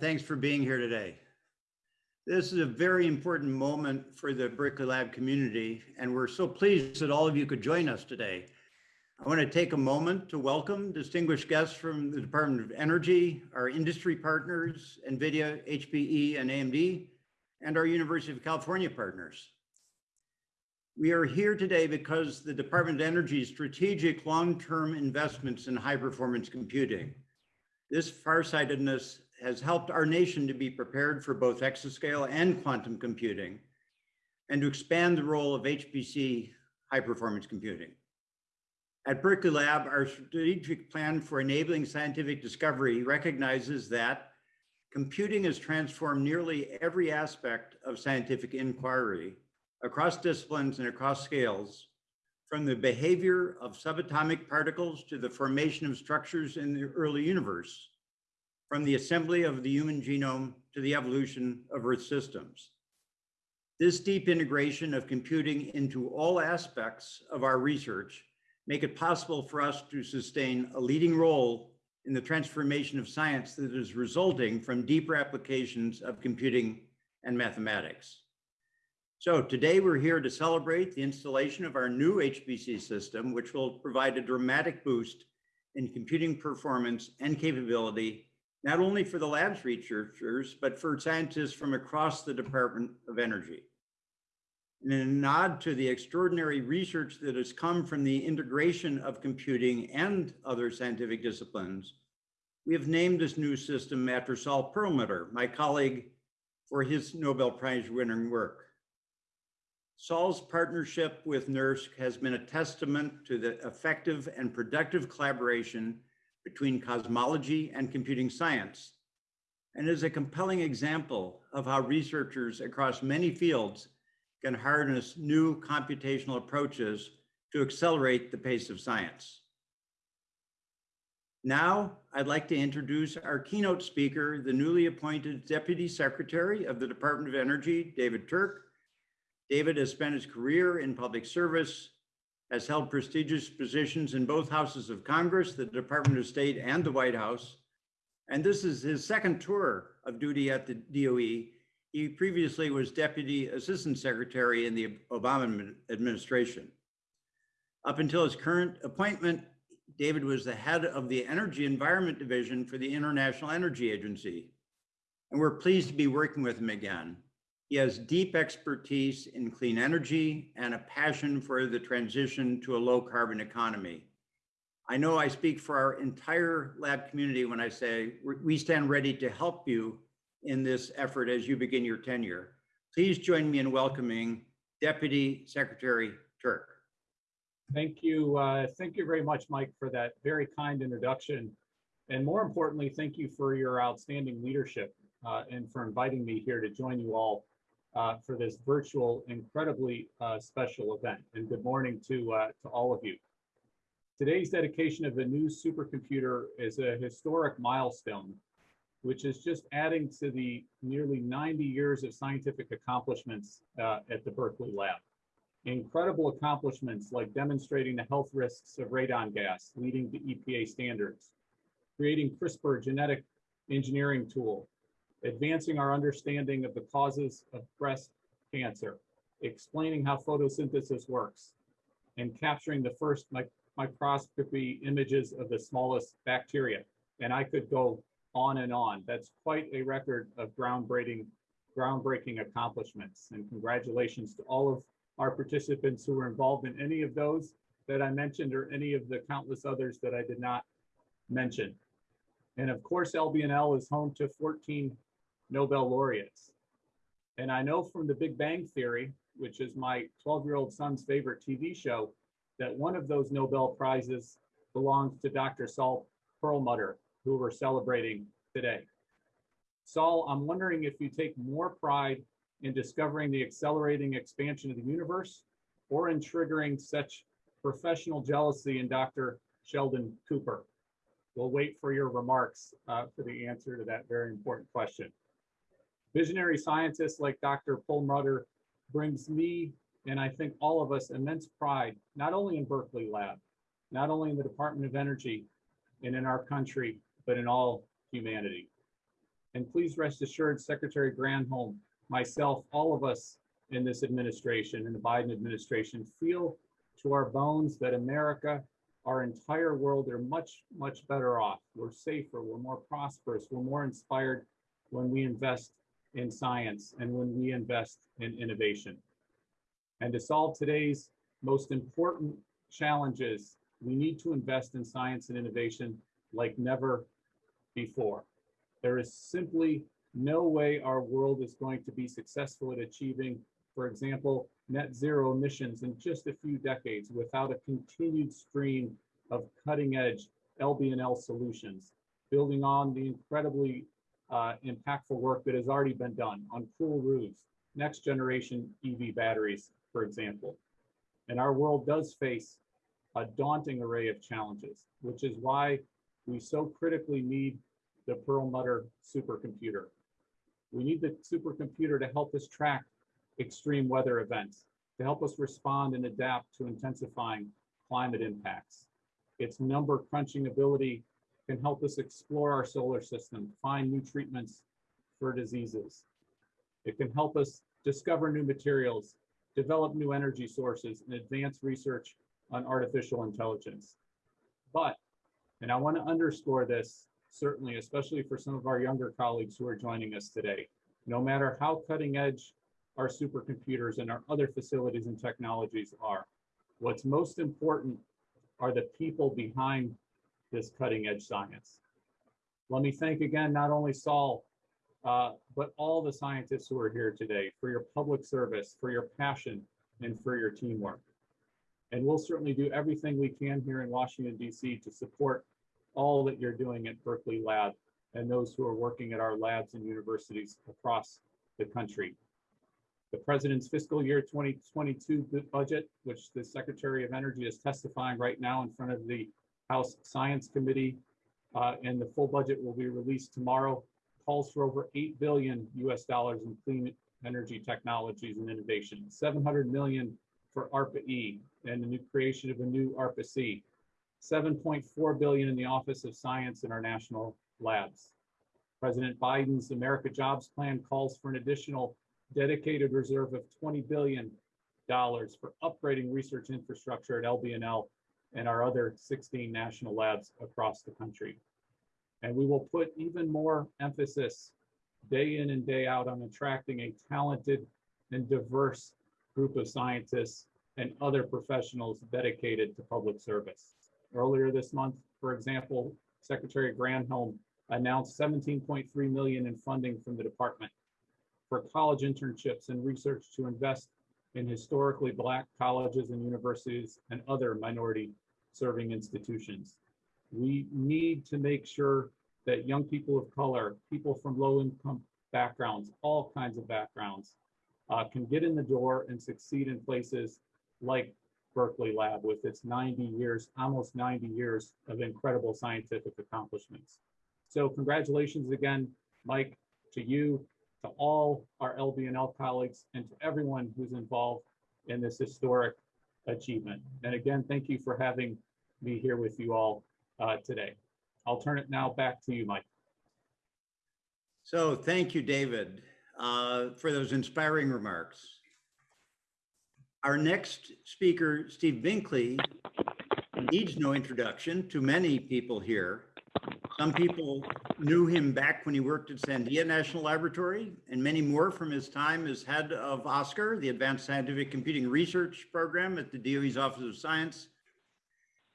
Thanks for being here today. This is a very important moment for the Berkeley Lab community, and we're so pleased that all of you could join us today. I want to take a moment to welcome distinguished guests from the Department of Energy, our industry partners, NVIDIA, HPE, and AMD, and our University of California partners. We are here today because the Department of Energy's strategic long-term investments in high-performance computing. This farsightedness has helped our nation to be prepared for both exascale and quantum computing and to expand the role of HPC high-performance computing. At Berkeley Lab, our strategic plan for enabling scientific discovery recognizes that computing has transformed nearly every aspect of scientific inquiry across disciplines and across scales, from the behavior of subatomic particles to the formation of structures in the early universe, from the assembly of the human genome to the evolution of Earth systems. This deep integration of computing into all aspects of our research make it possible for us to sustain a leading role in the transformation of science that is resulting from deeper applications of computing and mathematics. So today we're here to celebrate the installation of our new HPC system, which will provide a dramatic boost in computing performance and capability, not only for the lab's researchers, but for scientists from across the Department of Energy. And In a nod to the extraordinary research that has come from the integration of computing and other scientific disciplines, we have named this new system after Saul Perlmutter, my colleague, for his Nobel Prize winning work. Saul's partnership with NERSC has been a testament to the effective and productive collaboration between cosmology and computing science, and is a compelling example of how researchers across many fields can harness new computational approaches to accelerate the pace of science. Now, I'd like to introduce our keynote speaker, the newly appointed Deputy Secretary of the Department of Energy, David Turk, David has spent his career in public service, has held prestigious positions in both houses of Congress, the Department of State and the White House. And this is his second tour of duty at the DOE. He previously was Deputy Assistant Secretary in the Obama administration. Up until his current appointment, David was the head of the Energy Environment Division for the International Energy Agency. And we're pleased to be working with him again. He has deep expertise in clean energy and a passion for the transition to a low carbon economy. I know I speak for our entire lab community when I say we stand ready to help you in this effort as you begin your tenure. Please join me in welcoming Deputy Secretary Turk. Thank you. Uh, thank you very much, Mike, for that very kind introduction. And more importantly, thank you for your outstanding leadership uh, and for inviting me here to join you all uh, for this virtual, incredibly uh, special event. And good morning to, uh, to all of you. Today's dedication of the new supercomputer is a historic milestone, which is just adding to the nearly 90 years of scientific accomplishments uh, at the Berkeley Lab. Incredible accomplishments like demonstrating the health risks of radon gas, leading to EPA standards, creating CRISPR genetic engineering tool, advancing our understanding of the causes of breast cancer, explaining how photosynthesis works, and capturing the first mic microscopy images of the smallest bacteria. And I could go on and on. That's quite a record of groundbreaking, groundbreaking accomplishments. And congratulations to all of our participants who were involved in any of those that I mentioned or any of the countless others that I did not mention. And of course, LBNL is home to 14 Nobel laureates. And I know from the Big Bang Theory, which is my 12 year old son's favorite TV show, that one of those Nobel Prizes belongs to Dr. Saul Perlmutter, who we're celebrating today. Saul, I'm wondering if you take more pride in discovering the accelerating expansion of the universe or in triggering such professional jealousy in Dr. Sheldon Cooper. We'll wait for your remarks uh, for the answer to that very important question. Visionary scientists like Dr. Perlmutter brings me and I think all of us immense pride, not only in Berkeley Lab, not only in the Department of Energy and in our country, but in all humanity. And please rest assured, Secretary Granholm, myself, all of us in this administration, in the Biden administration, feel to our bones that America, our entire world are much, much better off. We're safer, we're more prosperous, we're more inspired when we invest in science and when we invest in innovation. And to solve today's most important challenges, we need to invest in science and innovation like never before. There is simply no way our world is going to be successful at achieving, for example, net zero emissions in just a few decades without a continued stream of cutting edge LBNL solutions, building on the incredibly uh, impactful work that has already been done on cool roofs, next generation EV batteries, for example. And our world does face a daunting array of challenges, which is why we so critically need the Perlmutter supercomputer. We need the supercomputer to help us track extreme weather events, to help us respond and adapt to intensifying climate impacts. Its number crunching ability can help us explore our solar system, find new treatments for diseases. It can help us discover new materials, develop new energy sources, and advance research on artificial intelligence. But, and I want to underscore this, certainly, especially for some of our younger colleagues who are joining us today, no matter how cutting edge our supercomputers and our other facilities and technologies are, what's most important are the people behind this cutting edge science. Let me thank again, not only Saul, uh, but all the scientists who are here today for your public service, for your passion, and for your teamwork. And we'll certainly do everything we can here in Washington, DC to support all that you're doing at Berkeley Lab and those who are working at our labs and universities across the country. The president's fiscal year 2022 budget, which the Secretary of Energy is testifying right now in front of the House Science Committee, uh, and the full budget will be released tomorrow, calls for over 8 billion US dollars in clean energy technologies and innovation, 700 million for ARPA-E and the new creation of a new ARPA-C, 7.4 billion in the Office of Science in our national labs. President Biden's America Jobs Plan calls for an additional dedicated reserve of $20 billion for upgrading research infrastructure at LBNL and our other 16 national labs across the country. And we will put even more emphasis day in and day out on attracting a talented and diverse group of scientists and other professionals dedicated to public service. Earlier this month, for example, Secretary Granholm announced 17.3 million in funding from the department for college internships and research to invest in historically black colleges and universities and other minority serving institutions. We need to make sure that young people of color, people from low income backgrounds, all kinds of backgrounds, uh, can get in the door and succeed in places like Berkeley Lab with its 90 years, almost 90 years of incredible scientific accomplishments. So congratulations again, Mike, to you, to all our LBNL colleagues, and to everyone who's involved in this historic achievement. And again, thank you for having me here with you all uh, today. I'll turn it now back to you, Mike. So thank you, David, uh, for those inspiring remarks. Our next speaker, Steve Binkley, needs no introduction to many people here. Some people knew him back when he worked at Sandia National Laboratory and many more from his time as head of ASCR, the Advanced Scientific Computing Research Program at the DOE's Office of Science.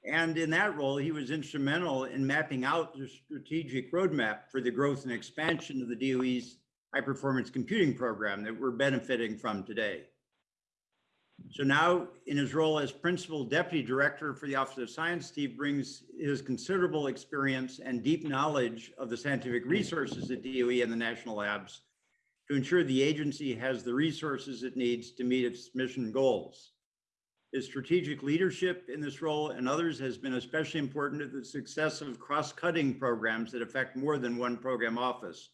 And in that role, he was instrumental in mapping out the strategic roadmap for the growth and expansion of the DOE's high performance computing program that we're benefiting from today. So now in his role as principal deputy director for the Office of Science, Steve brings his considerable experience and deep knowledge of the scientific resources at DOE and the national labs to ensure the agency has the resources it needs to meet its mission goals. His strategic leadership in this role and others has been especially important to the success of cross-cutting programs that affect more than one program office,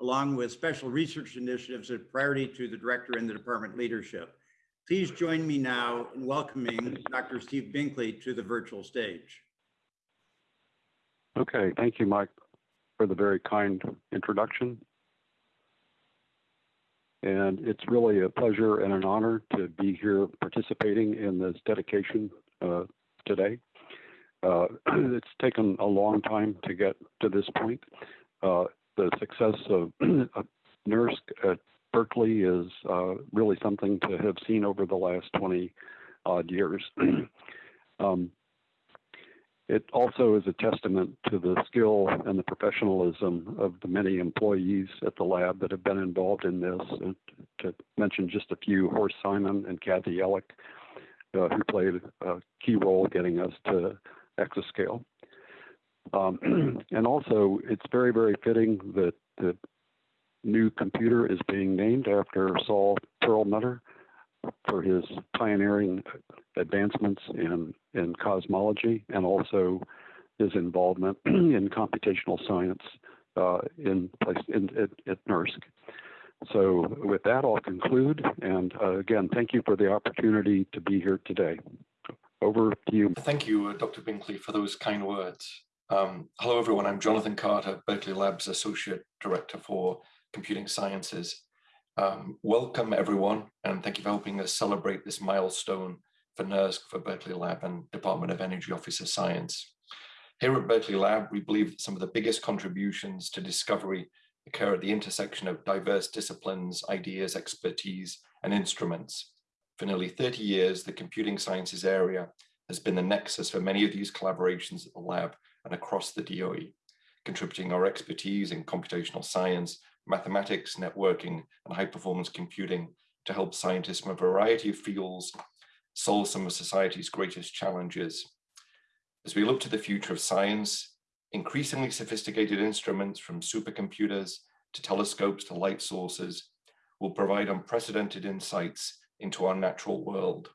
along with special research initiatives that priority to the director and the department leadership. Please join me now in welcoming Dr. Steve Binkley to the virtual stage. Okay, thank you, Mike. for the very kind introduction. And it's really a pleasure and an honor to be here participating in this dedication uh, today. Uh, it's taken a long time to get to this point. Uh, the success of, NERSC Berkeley is uh, really something to have seen over the last 20 odd years. um, it also is a testament to the skill and the professionalism of the many employees at the lab that have been involved in this. And to mention just a few, Horst Simon and Kathy Yelick, uh, who played a key role getting us to exascale. Um, and also, it's very, very fitting that the new computer is being named after Saul Perlmutter for his pioneering advancements in, in cosmology and also his involvement in computational science uh, in place in, at, at NERSC. So with that, I'll conclude. And uh, again, thank you for the opportunity to be here today. Over to you. Thank you, uh, Dr. Binkley, for those kind words. Um, hello, everyone. I'm Jonathan Carter, Berkeley Labs Associate Director for Computing Sciences. Um, welcome, everyone, and thank you for helping us celebrate this milestone for NERSC, for Berkeley Lab and Department of Energy Office of Science. Here at Berkeley Lab, we believe that some of the biggest contributions to discovery occur at the intersection of diverse disciplines, ideas, expertise, and instruments. For nearly 30 years, the computing sciences area has been the nexus for many of these collaborations at the lab and across the DOE, contributing our expertise in computational science, mathematics, networking, and high performance computing to help scientists from a variety of fields solve some of society's greatest challenges. As we look to the future of science, increasingly sophisticated instruments from supercomputers to telescopes to light sources will provide unprecedented insights into our natural world.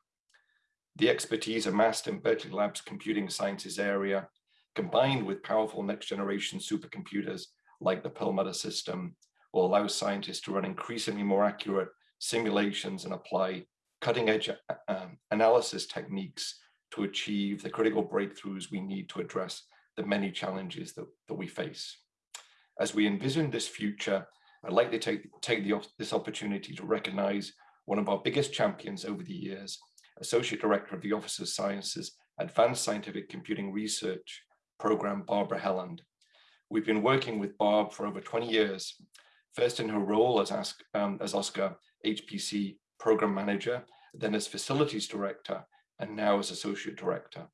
The expertise amassed in Berkeley Labs computing sciences area, combined with powerful next generation supercomputers like the Perlmutter system, will allow scientists to run increasingly more accurate simulations and apply cutting edge uh, um, analysis techniques to achieve the critical breakthroughs we need to address the many challenges that, that we face. As we envision this future, I'd like to take, take the, this opportunity to recognize one of our biggest champions over the years, Associate Director of the Office of Sciences Advanced Scientific Computing Research Program, Barbara Helland. We've been working with Barb for over 20 years first in her role as, um, as ASCR HPC program manager, then as facilities director, and now as associate director.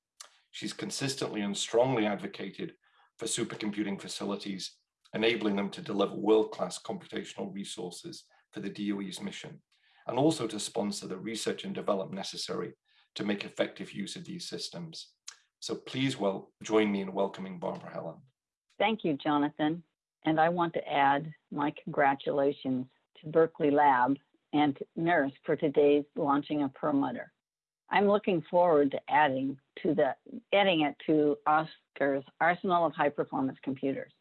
She's consistently and strongly advocated for supercomputing facilities, enabling them to deliver world-class computational resources for the DOE's mission, and also to sponsor the research and development necessary to make effective use of these systems. So please well join me in welcoming Barbara Helland. Thank you, Jonathan. And I want to add my congratulations to Berkeley Lab and NERSC for today's launching of Perlmutter. I'm looking forward to adding to the adding it to ASCR's arsenal of high performance computers.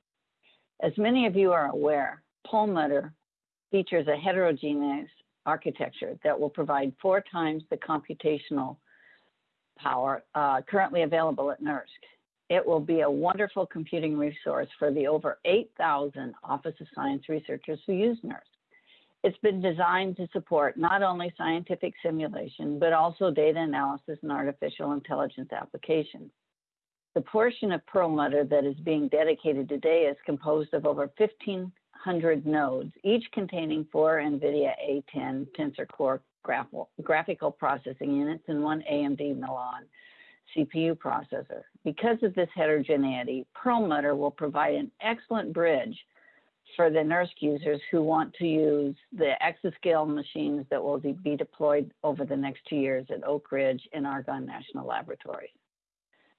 As many of you are aware, Perlmutter features a heterogeneous architecture that will provide four times the computational power uh, currently available at NERSC. It will be a wonderful computing resource for the over 8,000 Office of Science researchers who use NERSC. It's been designed to support not only scientific simulation, but also data analysis and artificial intelligence applications. The portion of Perlmutter that is being dedicated today is composed of over 1,500 nodes, each containing four NVIDIA A10 Tensor Core graphical processing units and one AMD Milan CPU processor. Because of this heterogeneity, Perlmutter will provide an excellent bridge for the NERSC users who want to use the exascale machines that will be deployed over the next two years at Oak Ridge and Argonne National Laboratory.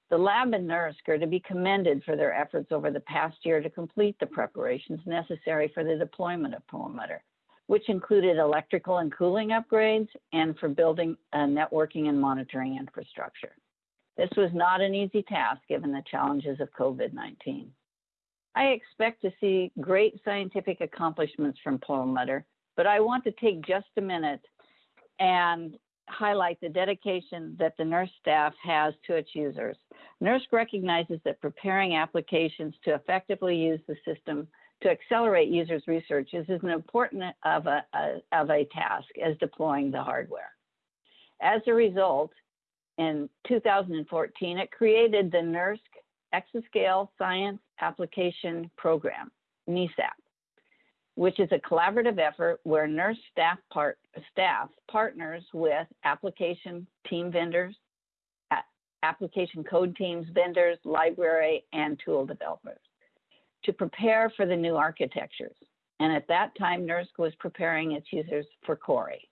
The lab and NERSC are to be commended for their efforts over the past year to complete the preparations necessary for the deployment of Perlmutter, which included electrical and cooling upgrades and for building a networking and monitoring infrastructure. This was not an easy task given the challenges of COVID-19. I expect to see great scientific accomplishments from Perlmutter, but I want to take just a minute and highlight the dedication that the NERSC staff has to its users. NERSC recognizes that preparing applications to effectively use the system to accelerate users' research is as important of a, a- of a task as deploying the hardware. As a result, in 2014, it created the NERSC Exascale Science Application Program, NESAP, which is a collaborative effort where NERSC staff part, staff partners with application team vendors, application code teams, vendors, library, and tool developers to prepare for the new architectures. And at that time, NERSC was preparing its users for Cori.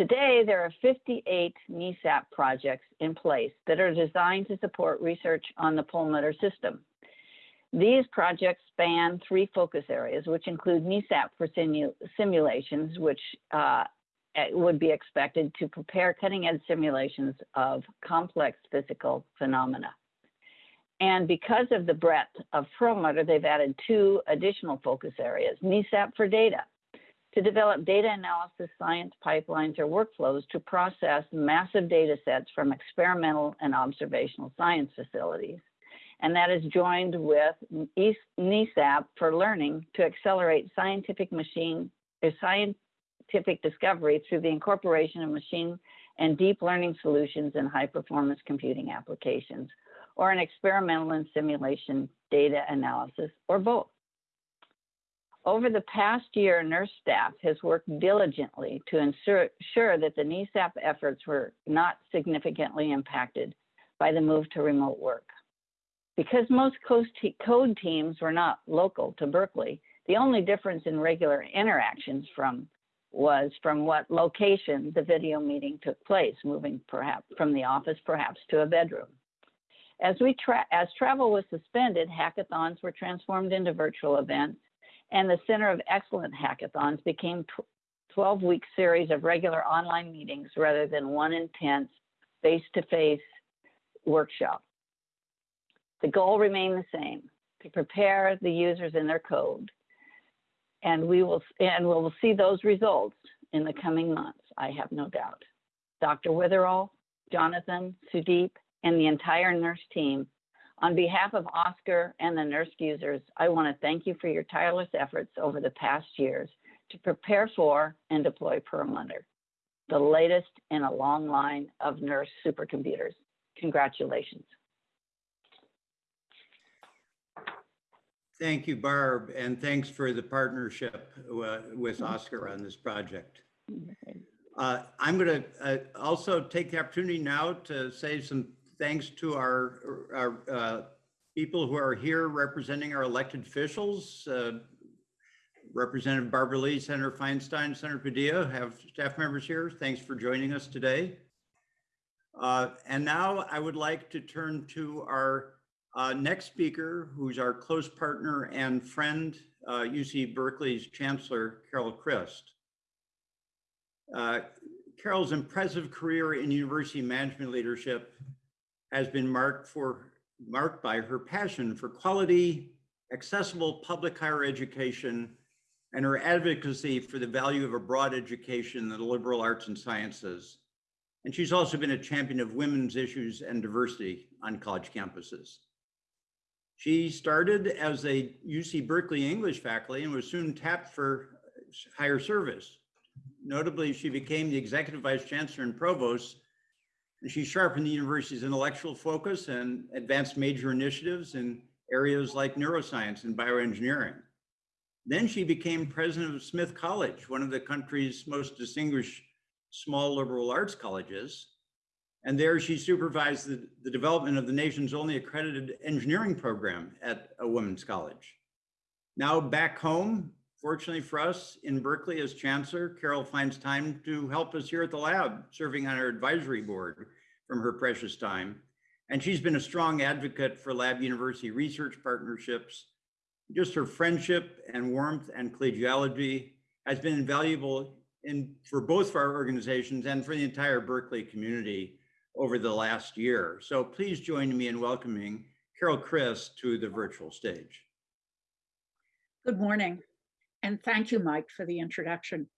Today, there are 58 NESAP projects in place that are designed to support research on the Perlmutter system. These projects span three focus areas, which include NESAP for simu- simulations, which uh, would be expected to prepare cutting edge simulations of complex physical phenomena. And because of the breadth of Perlmutter, they've added two additional focus areas, NESAP for data, to develop data analysis science pipelines or workflows to process massive data sets from experimental and observational science facilities. And that is joined with NESAP for learning to accelerate scientific machine, or scientific discovery through the incorporation of machine and deep learning solutions in high performance computing applications, or an experimental and simulation data analysis, or both. Over the past year, NERSC staff has worked diligently to ensure, that the NESAP efforts were not significantly impacted by the move to remote work. Because most code teams were not local to Berkeley, the only difference in regular interactions from was from what location the video meeting took place, moving perhaps from the office perhaps to a bedroom. As we tra- as travel was suspended, hackathons were transformed into virtual events, and the Center of Excellent hackathons became 12 week series of regular online meetings rather than one intense face to face workshop. The goal remained the same to prepare the users in their code. And we will, and we will see those results in the coming months, I have no doubt. Dr. Witherell, Jonathan, Sudip, and the entire NERSC team, on behalf of ASCR and the NERSC users, I want to thank you for your tireless efforts over the past years to prepare for and deploy Perlmutter, the latest in a long line of NERSC supercomputers. Congratulations. Thank you, Barb, and thanks for the partnership uh, with ASCR on this project. Uh, I'm going to also take the opportunity now to say some thanks to our, our uh, people who are here representing our elected officials. uh, Representative Barbara Lee, Senator Feinstein, Senator Padilla have staff members here. Thanks for joining us today. Uh, And now I would like to turn to our uh, next speaker, who's our close partner and friend, uh, UC Berkeley's Chancellor, Carol Christ. Uh, Carol's impressive career in university management leadership has been marked for marked by her passion for quality, accessible public higher education, and her advocacy for the value of a broad education in the liberal arts and sciences. And she's also been a champion of women's issues and diversity on college campuses. She started as a UC Berkeley English faculty and was soon tapped for higher service. Notably, she became the executive vice chancellor and provost, she sharpened the university's intellectual focus and advanced major initiatives in areas like neuroscience and bioengineering. Then she became president of Smith College, one of the country's most distinguished small liberal arts colleges. And there she supervised the, the development of the nation's only accredited engineering program at a women's college. Now back home, fortunately for us in Berkeley as chancellor, Carol finds time to help us here at the lab, serving on our advisory board from her precious time. And she's been a strong advocate for lab university research partnerships. Just her friendship and warmth and collegiality has been invaluable in, for both for our organizations and for the entire Berkeley community over the last year. So please join me in welcoming Carol Christ to the virtual stage. Good morning, and thank you, Mike, for the introduction.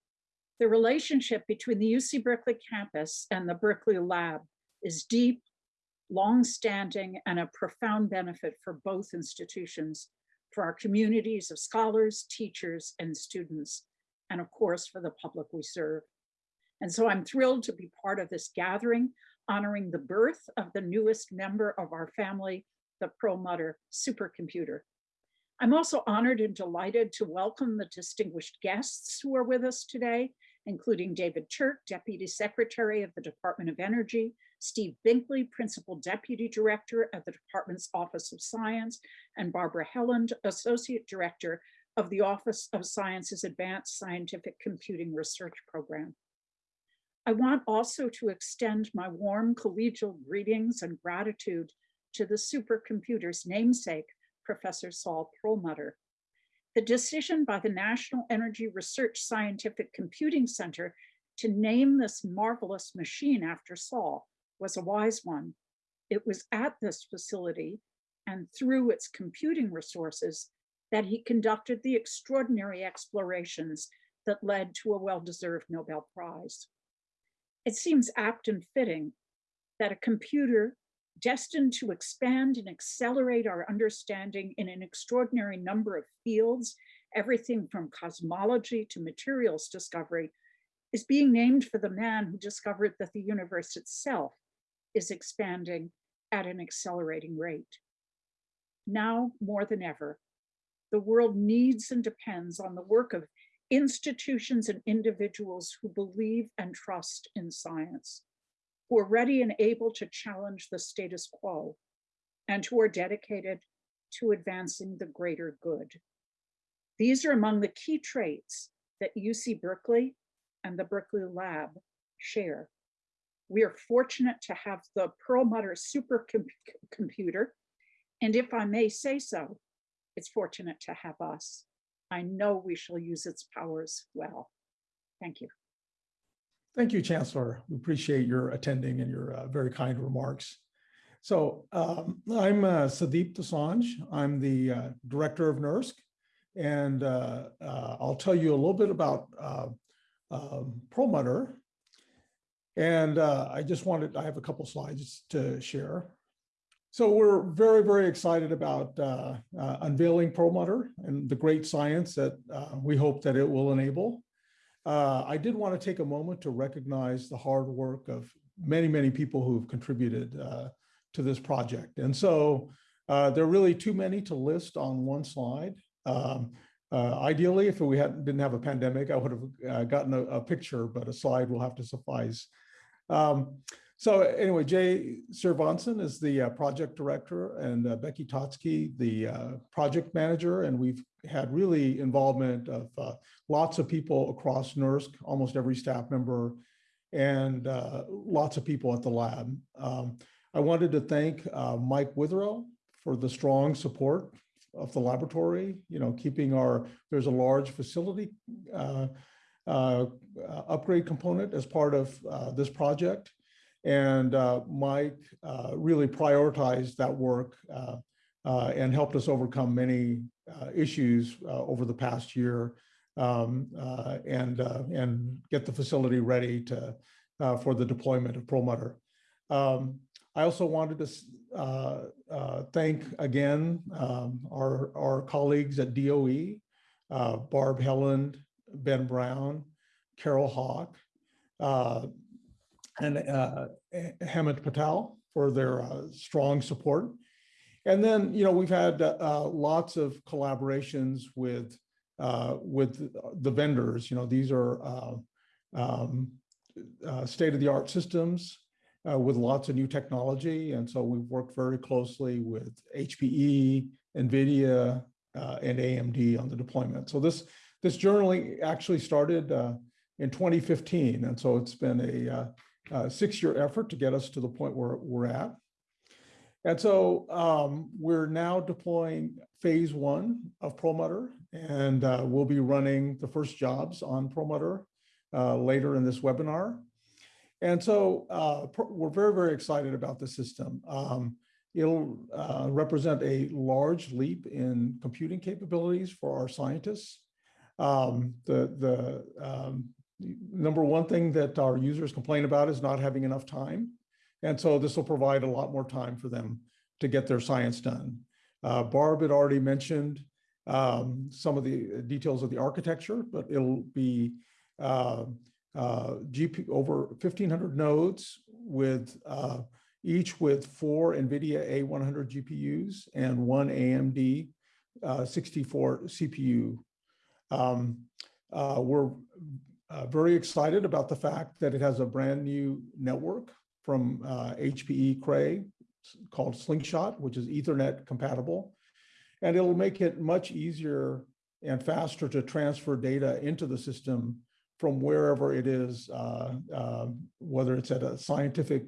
The relationship between the UC Berkeley campus and the Berkeley Lab is deep, long-standing, and a profound benefit for both institutions, for our communities of scholars, teachers, and students, and of course, for the public we serve. And so I'm thrilled to be part of this gathering, honoring the birth of the newest member of our family, the Perlmutter supercomputer. I'm also honored and delighted to welcome the distinguished guests who are with us today, including David Turk, Deputy Secretary of the Department of Energy, Steve Binkley, Principal Deputy Director at the Department's Office of Science, and Barbara Helland, Associate Director of the Office of Science's Advanced Scientific Computing Research Program. I want also to extend my warm collegial greetings and gratitude to the supercomputer's namesake, Professor Saul Perlmutter. The decision by the National Energy Research Scientific Computing Center to name this marvelous machine after Saul was a wise one. It was at this facility and through its computing resources that he conducted the extraordinary explorations that led to a well-deserved Nobel Prize. It seems apt and fitting that a computer destined to expand and accelerate our understanding in an extraordinary number of fields, everything from cosmology to materials discovery, is being named for the man who discovered that the universe itself is expanding at an accelerating rate. Now more than ever, the world needs and depends on the work of institutions and individuals who believe and trust in science, who are ready and able to challenge the status quo, and who are dedicated to advancing the greater good. These are among the key traits that UC Berkeley and the Berkeley Lab share. We are fortunate to have the Perlmutter supercomputer, and if I may say so, it's fortunate to have us. I know we shall use its powers well. Thank you. Thank you, Chancellor. We appreciate your attending and your uh, very kind remarks. So um, I'm uh, Sudip Dosanjh. I'm the uh, director of NERSC, and uh, uh, I'll tell you a little bit about uh, um, Perlmutter. And I just wanted, I have a couple slides to share. So we're very, very excited about unveiling Perlmutter and the great science that we hope that it will enable. Uh, I did want to take a moment to recognize the hard work of many, many people who have contributed uh, to this project. And so uh, there are really too many to list on one slide. Um, uh, ideally, if we hadn't, didn't have a pandemic, I would have uh, gotten a, a, picture, but a slide will have to suffice. Um, so anyway, Jay Srinivasan is the project director and Becky Totsky, the project manager. And we've had really involvement of uh, lots of people across NERSC, almost every staff member, and uh, lots of people at the lab. Um, I wanted to thank uh, Mike Witherell for the strong support of the laboratory, you know, keeping our, there's a large facility upgrade component as part of this project. And uh, Mike uh, really prioritized that work uh, uh and helped us overcome many uh, issues uh, over the past year um, and, and get the facility ready to, for the deployment of Perlmutter. Um, I also wanted to thank again um, our, our colleagues at DOE, Barb Helland, Ben Brown, Carol Hawk, and uh, Hemant Patel for their uh, strong support. And then, you know, we've had uh, lots of collaborations with uh, with the vendors. You know, these are uh, um, uh, state-of-the-art systems with lots of new technology. And so we've worked very closely with HPE, NVIDIA, and AMD on the deployment. So this this journey actually started in 2015. And so it's been a uh, six-year effort to get us to the point where we're at. And so um, we're now deploying phase one of Perlmutter, and uh, we'll be running the first jobs on Perlmutter uh, later in this webinar. And so uh, we're very, very excited about the system. Um, it'll uh, represent a large leap in computing capabilities for our scientists. Um, the the um, number one thing that our users complain about is not having enough time. And so this will provide a lot more time for them to get their science done. Uh, Barb had already mentioned um, some of the details of the architecture, but it'll be uh, uh, GP over 1500 nodes with uh, each with four NVIDIA A100 GPUs and one AMD uh, 64 CPU. Um, uh, we're uh, very excited about the fact that it has a brand new network from uh, HPE Cray called Slingshot, which is Ethernet compatible. And it'll make it much easier and faster to transfer data into the system from wherever it is, uh, uh, whether it's at a scientific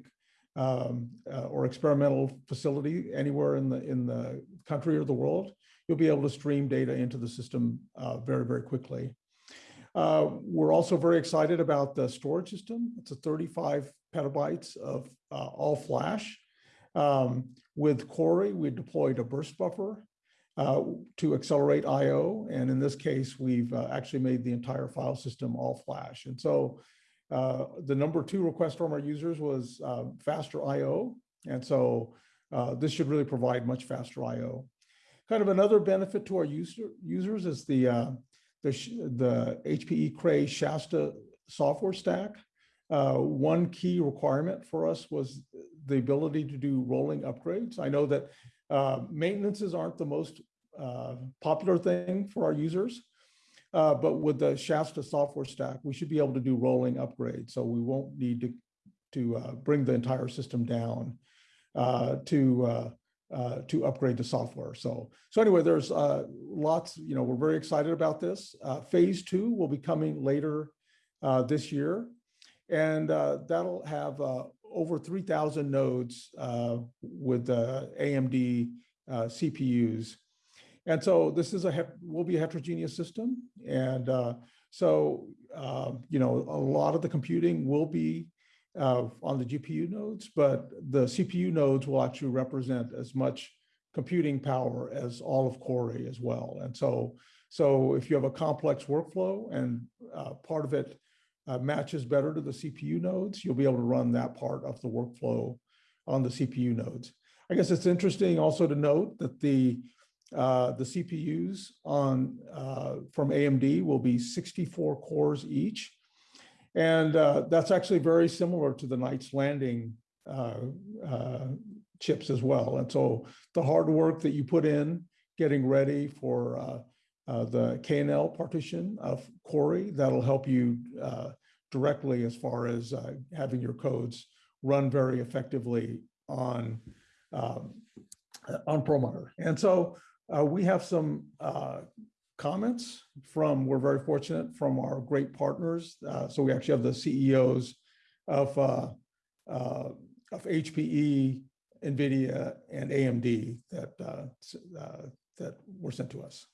um, uh, or experimental facility anywhere in the in the country or the world, you'll be able to stream data into the system uh, very, very quickly. Uh, we're also very excited about the storage system. It's a 35 petabytes of uh, all flash. Um, with Cori, we deployed a burst buffer uh, to accelerate IO. And in this case, we've uh, actually made the entire file system all flash. And so uh, the number two request from our users was uh, faster IO. And so uh, this should really provide much faster IO. Kind of another benefit to our user, users is the, the, the HPE Cray Shasta software stack. One key requirement for us was the ability to do rolling upgrades. I know that uh, maintenances aren't the most uh, popular thing for our users, uh, but with the Shasta software stack, we should be able to do rolling upgrades. So we won't need to, to uh, bring the entire system down uh, to, uh, to upgrade the software. So, so anyway, there's lots, you know, we're very excited about this. phase two will be coming later this year. And that'll have over 3,000 nodes uh, with uh, AMD uh, CPUs. And so this is a will be a heterogeneous system. And uh, so, um, you know, a lot of the computing will be uh, on the GPU nodes, but the CPU nodes will actually represent as much computing power as all of Cori as well. And so, so if you have a complex workflow and uh, part of it uh, matches better to the CPU nodes, you'll be able to run that part of the workflow on the CPU nodes. I guess it's interesting also to note that the uh, the CPUs on uh, from AMD will be 64 cores each. And uh, that's actually very similar to the Knights Landing uh, uh, chips as well. And so the hard work that you put in getting ready for uh, the KNL partition of Cori. That'll help you uh, directly as far as uh, having your codes run very effectively on um, on Perlmutter. And so uh, we have some uh, comments from, we're very fortunate from our great partners. Uh, so we actually have the CEOs of, of HPE, NVIDIA, and AMD that, that were sent to us.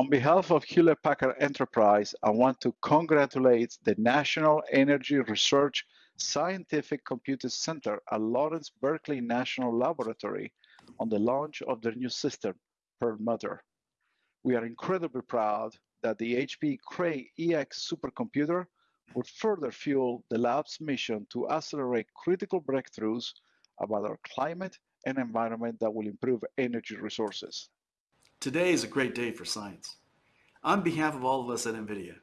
On behalf of Hewlett Packard Enterprise, I want to congratulate the National Energy Research Scientific Computing Center at Lawrence Berkeley National Laboratory on the launch of their new system, Perlmutter. We are incredibly proud that the HP Cray EX supercomputer would further fuel the lab's mission to accelerate critical breakthroughs about our climate and environment that will improve energy resources. Today is a great day for science. On behalf of all of us at NVIDIA,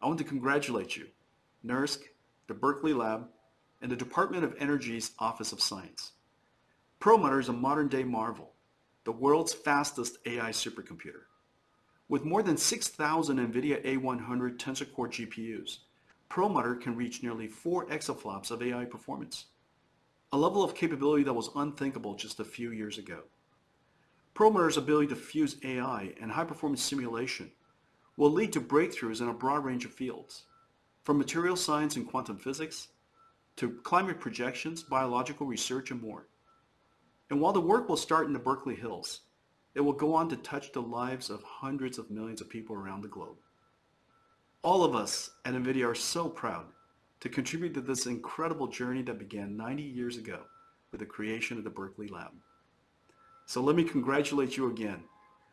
I want to congratulate you, NERSC, the Berkeley Lab, and the Department of Energy's Office of Science. Perlmutter is a modern-day marvel, the world's fastest AI supercomputer. With more than 6,000 NVIDIA A100 Tensor Core GPUs, Perlmutter can reach nearly 4 exaflops of AI performance, a level of capability that was unthinkable just a few years ago. Perlmutter's ability to fuse AI and high-performance simulation will lead to breakthroughs in a broad range of fields, from material science and quantum physics, to climate projections, biological research, and more. And while the work will start in the Berkeley Hills, it will go on to touch the lives of hundreds of millions of people around the globe. All of us at NVIDIA are so proud to contribute to this incredible journey that began 90 years ago with the creation of the Berkeley Lab. So let me congratulate you again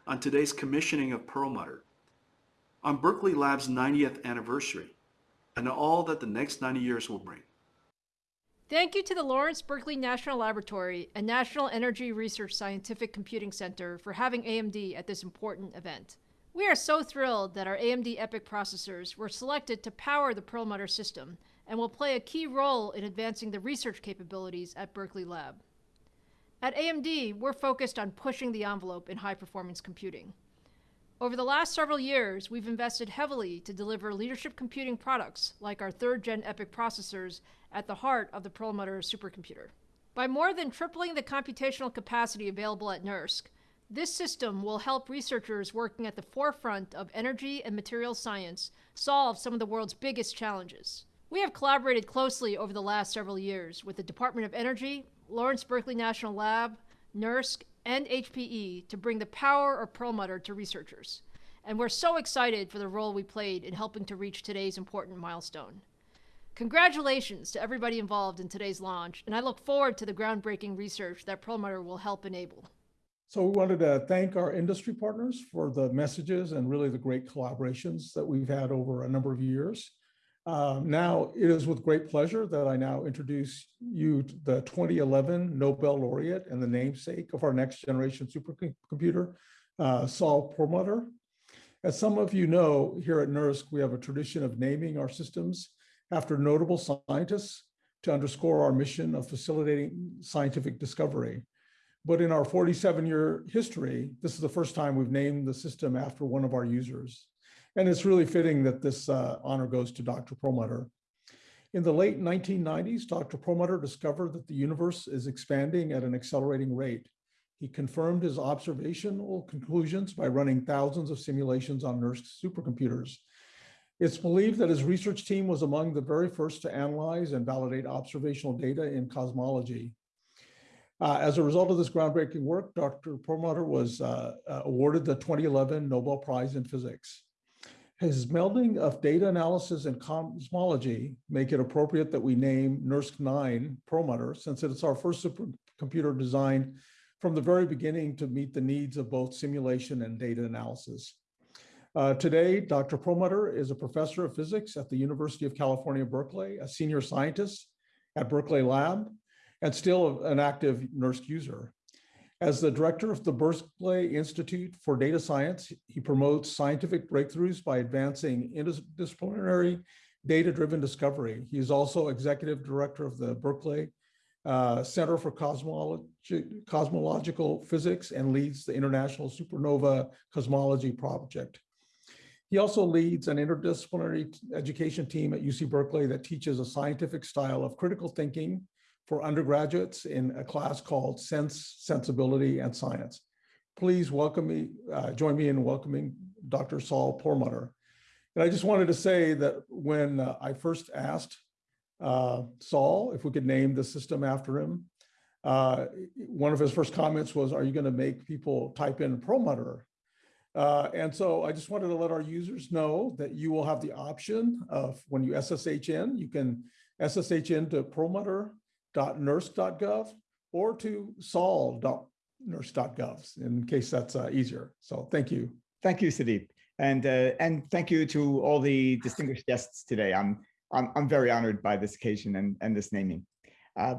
on today's commissioning of Perlmutter, on Berkeley Lab's 90th anniversary, and all that the next 90 years will bring. Thank you to the Lawrence Berkeley National Laboratory and National Energy Research Scientific Computing Center for having AMD at this important event. We are so thrilled that our AMD EPYC processors were selected to power the Perlmutter system and will play a key role in advancing the research capabilities at Berkeley Lab. At AMD, we're focused on pushing the envelope in high performance computing. Over the last several years, we've invested heavily to deliver leadership computing products like our third gen EPYC processors at the heart of the Perlmutter supercomputer. By more than tripling the computational capacity available at NERSC, this system will help researchers working at the forefront of energy and materials science solve some of the world's biggest challenges. We have collaborated closely over the last several years with the Department of Energy, Lawrence Berkeley National Lab, NERSC, and HPE to bring the power of Perlmutter to researchers. And we're so excited for the role we played in helping to reach today's important milestone. Congratulations to everybody involved in today's launch, and I look forward to the groundbreaking research that Perlmutter will help enable. So we wanted to thank our industry partners for the messages and really the great collaborations that we've had over a number of years. Um, now, it is with great pleasure that I now introduce you to the 2011 Nobel laureate and the namesake of our next generation supercomputer, uh, Saul Perlmutter. As some of you know, here at NERSC, we have a tradition of naming our systems after notable scientists to underscore our mission of facilitating scientific discovery. But in our 47 year history, this is the first time we've named the system after one of our users. And it's really fitting that this uh, honor goes to Dr. Perlmutter. In the late 1990s, Dr. Perlmutter discovered that the universe is expanding at an accelerating rate. He confirmed his observational conclusions by running thousands of simulations on NERSC supercomputers. It's believed that his research team was among the very first to analyze and validate observational data in cosmology. Uh, as a result of this groundbreaking work, Dr. Perlmutter was uh, uh, awarded the 2011 Nobel Prize in Physics. His melding of data analysis and cosmology make it appropriate that we name NERSC 9 Perlmutter since it's our first supercomputer designed from the very beginning to meet the needs of both simulation and data analysis. Uh, today, Dr. Perlmutter is a professor of physics at the University of California, Berkeley, a senior scientist at Berkeley Lab, and still an active NERSC user. As the director of the Berkeley Institute for Data Science, he promotes scientific breakthroughs by advancing interdisciplinary data-driven discovery. He is also executive director of the Berkeley uh, Center for Cosmology, Cosmological Physics and leads the International Supernova Cosmology Project. He also leads an interdisciplinary education team at UC Berkeley that teaches a scientific style of critical thinking for undergraduates in a class called Sense, Sensibility, and Science. Please welcome me, uh, join me in welcoming Dr. Saul Perlmutter. And I just wanted to say that when uh, I first asked uh, Saul if we could name the system after him, uh, one of his first comments was, are you gonna make people type in Perlmutter? Uh, and so I just wanted to let our users know that you will have the option of when you SSH in, you can SSH into Perlmutter nersc.gov or to saul.nersc.gov in case that's uh, easier. So thank you. Thank you, Sudip. And, uh, and thank you to all the distinguished guests today. I'm, I'm, I'm very honored by this occasion and, and this naming. Uh,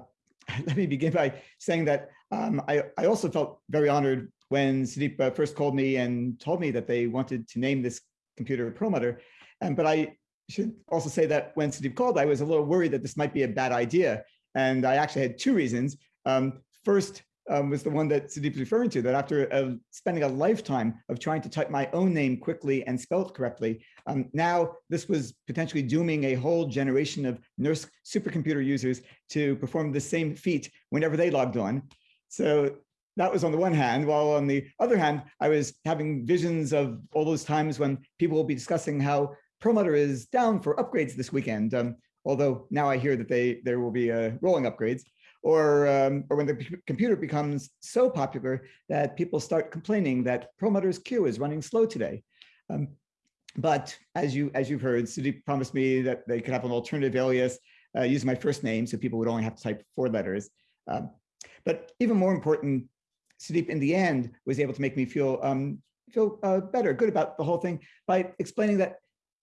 let me begin by saying that um, I, I also felt very honored when Sudip uh, first called me and told me that they wanted to name this computer Perlmutter. Um, but I should also say that when Sudip called, I was a little worried that this might be a bad idea and I actually had two reasons. Um, first um, was the one that Sudip was referring to, that after uh, spending a lifetime of trying to type my own name quickly and spell it correctly, um, now this was potentially dooming a whole generation of NERSC supercomputer users to perform the same feat whenever they logged on. So that was on the one hand, while on the other hand, I was having visions of all those times when people will be discussing how Perlmutter is down for upgrades this weekend. Um, although now I hear that they there will be uh, rolling upgrades, or, um, or when the computer becomes so popular that people start complaining that Perlmutter's queue is running slow today. Um, but as, you, as you've heard, Sudip promised me that they could have an alternative alias uh, using my first name, so people would only have to type four letters. Um, but even more important, Sudip in the end was able to make me feel um, feel uh, better, good about the whole thing by explaining that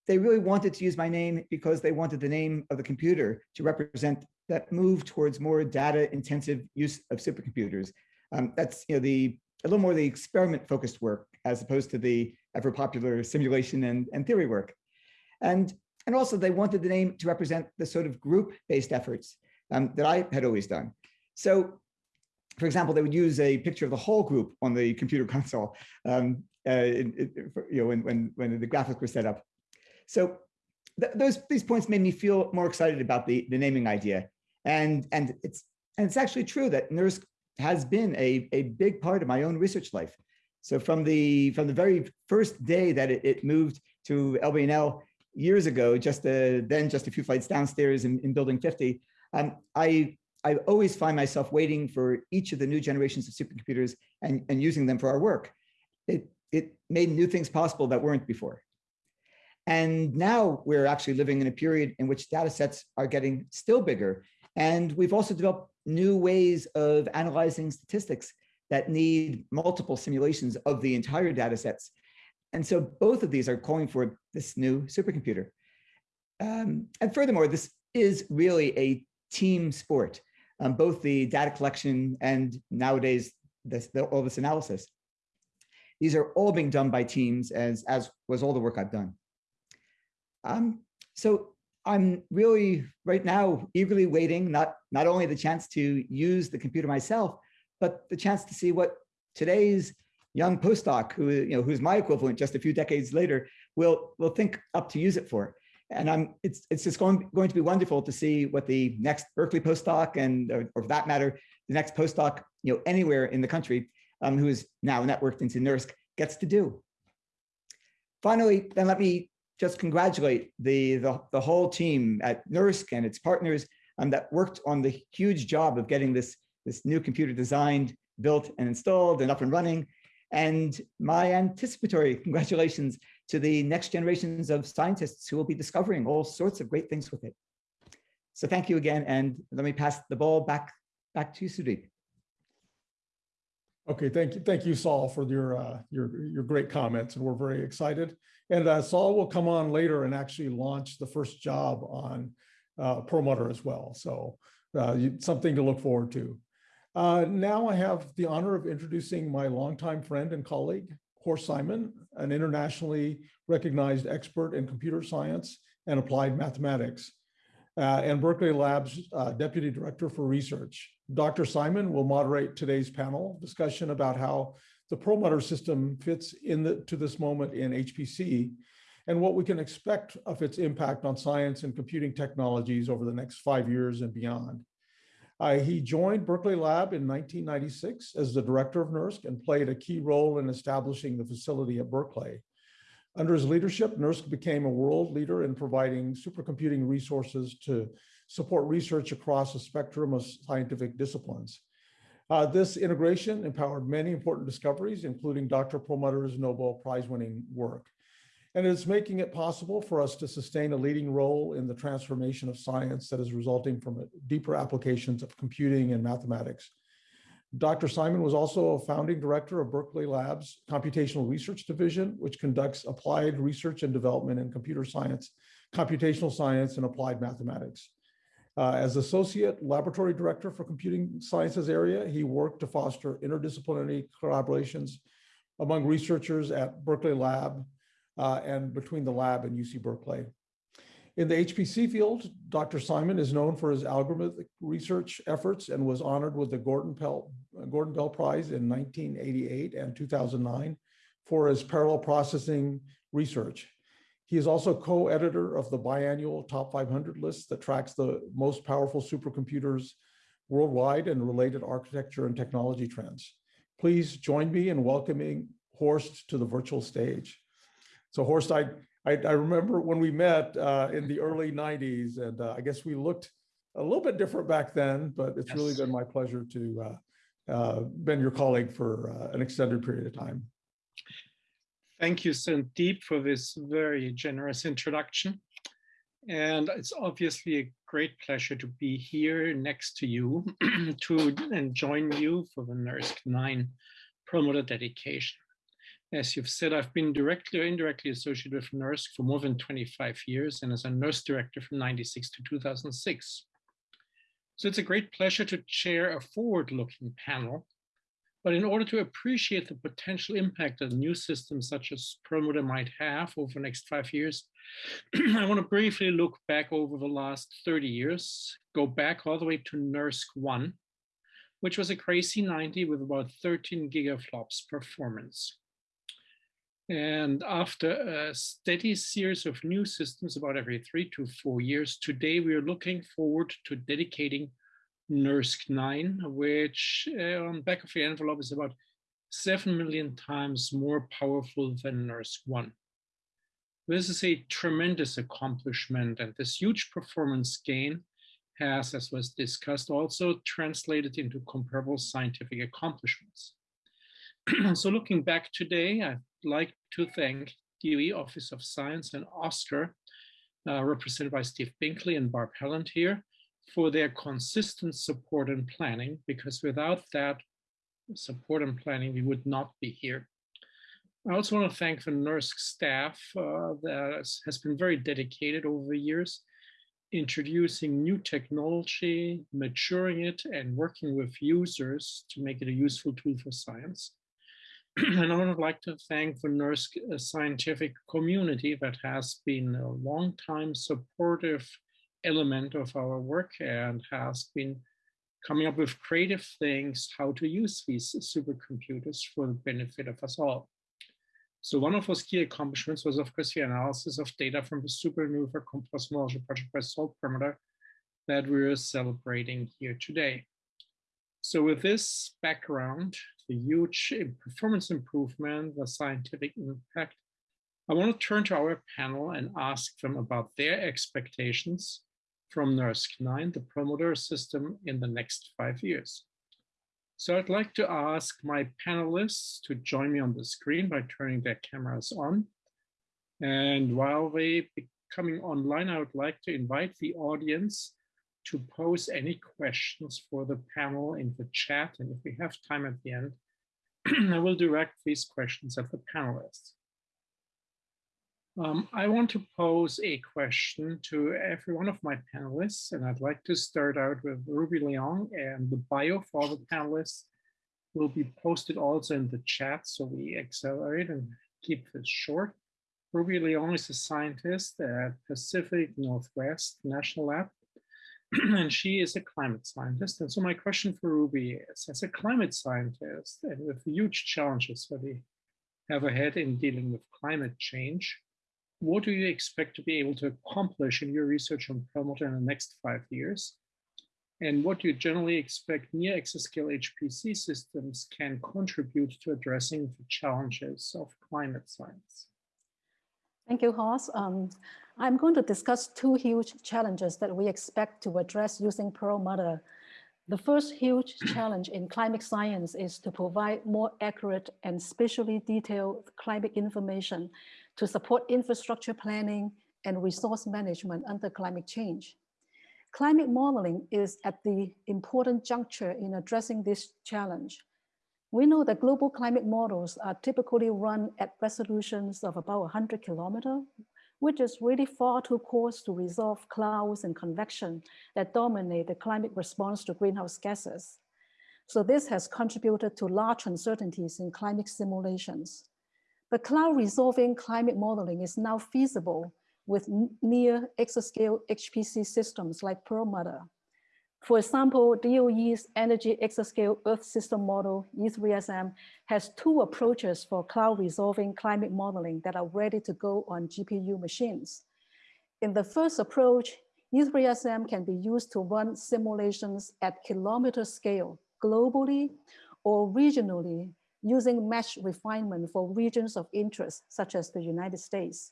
they really wanted to use my name because they wanted the name of the computer to represent that move towards more data intensive use of supercomputers. Um, that's you know the a little more the experiment focused work as opposed to the ever popular simulation and, and theory work. And, and also they wanted the name to represent the sort of group based efforts um, that I had always done. So for example, they would use a picture of the whole group on the computer console, um, uh, you know, when, when, when the graphics were set up. So th those these points made me feel more excited about the, the naming idea. And, and, it's, and it's actually true that NERSC has been a, a big part of my own research life. So from the, from the very first day that it, it moved to LBNL years ago, just uh, then just a few flights downstairs in, in building 50, um, I, I always find myself waiting for each of the new generations of supercomputers and, and using them for our work. It, it made new things possible that weren't before. And now we're actually living in a period in which data sets are getting still bigger. And we've also developed new ways of analyzing statistics that need multiple simulations of the entire data sets. And so both of these are calling for this new supercomputer. Um, and furthermore, this is really a team sport, um, both the data collection and nowadays this, the, all this analysis. These are all being done by teams as, as was all the work I've done. Um, so I'm really right now eagerly waiting, not, not only the chance to use the computer myself, but the chance to see what today's young postdoc, who you know, who's my equivalent just a few decades later, will will think up to use it for. And I'm it's it's just going going to be wonderful to see what the next Berkeley postdoc and or, or for that matter, the next postdoc you know anywhere in the country um, who is now networked into NERSC gets to do. Finally, then let me just congratulate the, the, the whole team at NERSC and its partners um, that worked on the huge job of getting this, this new computer designed, built and installed and up and running. And my anticipatory congratulations to the next generations of scientists who will be discovering all sorts of great things with it. So thank you again. And let me pass the ball back, back to you, Sudip. Okay, thank you, thank you, Saul, for your uh, your your great comments, and we're very excited. And uh, Saul will come on later and actually launch the first job on uh, Perlmutter as well. So uh, you, something to look forward to. Uh, now I have the honor of introducing my longtime friend and colleague, Horst Simon, an internationally recognized expert in computer science and applied mathematics, uh, and Berkeley Labs uh, Deputy Director for Research. Dr. Simon will moderate today's panel discussion about how the Perlmutter system fits into this moment in HPC and what we can expect of its impact on science and computing technologies over the next five years and beyond. Uh, he joined Berkeley Lab in 1996 as the director of NERSC and played a key role in establishing the facility at Berkeley. Under his leadership, NERSC became a world leader in providing supercomputing resources to support research across a spectrum of scientific disciplines. Uh, this integration empowered many important discoveries, including Dr. Perlmutter's Nobel Prize winning work. And it's making it possible for us to sustain a leading role in the transformation of science that is resulting from deeper applications of computing and mathematics. Dr. Simon was also a founding director of Berkeley Labs Computational Research Division, which conducts applied research and development in computer science, computational science, and applied mathematics. Uh, as Associate Laboratory Director for Computing Sciences area, he worked to foster interdisciplinary collaborations among researchers at Berkeley Lab uh, and between the lab and UC Berkeley. In the HPC field, Dr. Simon is known for his algorithmic research efforts and was honored with the Gordon, Pell, Gordon Bell Prize in 1988 and 2009 for his parallel processing research. He is also co-editor of the biannual top 500 list that tracks the most powerful supercomputers worldwide and related architecture and technology trends. Please join me in welcoming Horst to the virtual stage. So Horst, I, I, I remember when we met uh, in the early 90s, and uh, I guess we looked a little bit different back then, but it's yes. really been my pleasure to uh, uh been your colleague for uh, an extended period of time. Thank you, Sandeep, for this very generous introduction. And it's obviously a great pleasure to be here next to you to and join you for the NERSC 9 Perlmutter dedication. As you've said, I've been directly or indirectly associated with NERSC for more than 25 years and as a NERSC director from 96 to 2006. So it's a great pleasure to chair a forward-looking panel. But in order to appreciate the potential impact that new systems such as Perlmutter might have over the next five years, I want to briefly look back over the last 30 years, go back all the way to NERSC 1, which was a Cray C90 with about 13 gigaflops performance. And after a steady series of new systems about every three to four years, today we are looking forward to dedicating NERSC 9, which uh, on back of the envelope is about 7 million times more powerful than NERSC 1. This is a tremendous accomplishment and this huge performance gain has, as was discussed, also translated into comparable scientific accomplishments. so looking back today, I'd like to thank DOE Office of Science and ASCR, uh, represented by Steve Binkley and Barb Helland here, for their consistent support and planning, because without that support and planning, we would not be here. I also want to thank the NERSC staff uh, that has been very dedicated over the years, introducing new technology, maturing it, and working with users to make it a useful tool for science. and I would like to thank the NERSC uh, scientific community that has been a long time supportive element of our work and has been coming up with creative things how to use these supercomputers for the benefit of us all. So one of those key accomplishments was, of course, the analysis of data from the SuperNova Cosmology project by Saul Perlmutter that we're celebrating here today. So with this background, the huge performance improvement, the scientific impact, I want to turn to our panel and ask them about their expectations from NERSC 9, the Perlmutter system in the next five years. So I'd like to ask my panelists to join me on the screen by turning their cameras on. And while they coming online, I would like to invite the audience to pose any questions for the panel in the chat. And if we have time at the end, I will direct these questions at the panelists. Um, I want to pose a question to every one of my panelists, and I'd like to start out with Ruby Leung, and the bio for the panelists will be posted also in the chat, so we accelerate and keep this short. Ruby Leung is a scientist at Pacific Northwest National Lab and she is a climate scientist. And so my question for Ruby is, as a climate scientist and with huge challenges that we have ahead in dealing with climate change, what do you expect to be able to accomplish in your research on Perlmutter in the next five years? And what do you generally expect near exascale HPC systems can contribute to addressing the challenges of climate science? Thank you, Horst. Um, I'm going to discuss two huge challenges that we expect to address using Perlmutter. The first huge challenge in climate science is to provide more accurate and spatially detailed climate information to support infrastructure planning and resource management under climate change. Climate modeling is at the important juncture in addressing this challenge. We know that global climate models are typically run at resolutions of about 100 kilometer, which is really far too coarse to resolve clouds and convection that dominate the climate response to greenhouse gases. So this has contributed to large uncertainties in climate simulations. But cloud resolving climate modeling is now feasible with near exascale HPC systems like Perlmutter. For example, DOE's Energy Exascale Earth System Model, E3SM, has two approaches for cloud resolving climate modeling that are ready to go on GPU machines. In the first approach, E3SM can be used to run simulations at kilometer scale globally or regionally using mesh refinement for regions of interest, such as the United States.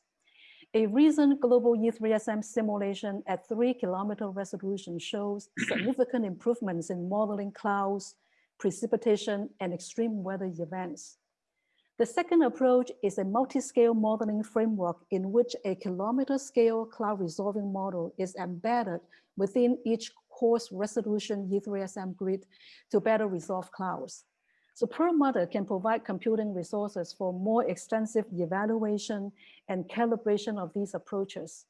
A recent global E3SM simulation at three kilometer resolution shows significant improvements in modeling clouds, precipitation, and extreme weather events. The second approach is a multi-scale modeling framework in which a kilometer scale cloud resolving model is embedded within each coarse resolution E3SM grid to better resolve clouds. So Perlmutter can provide computing resources for more extensive evaluation and calibration of these approaches.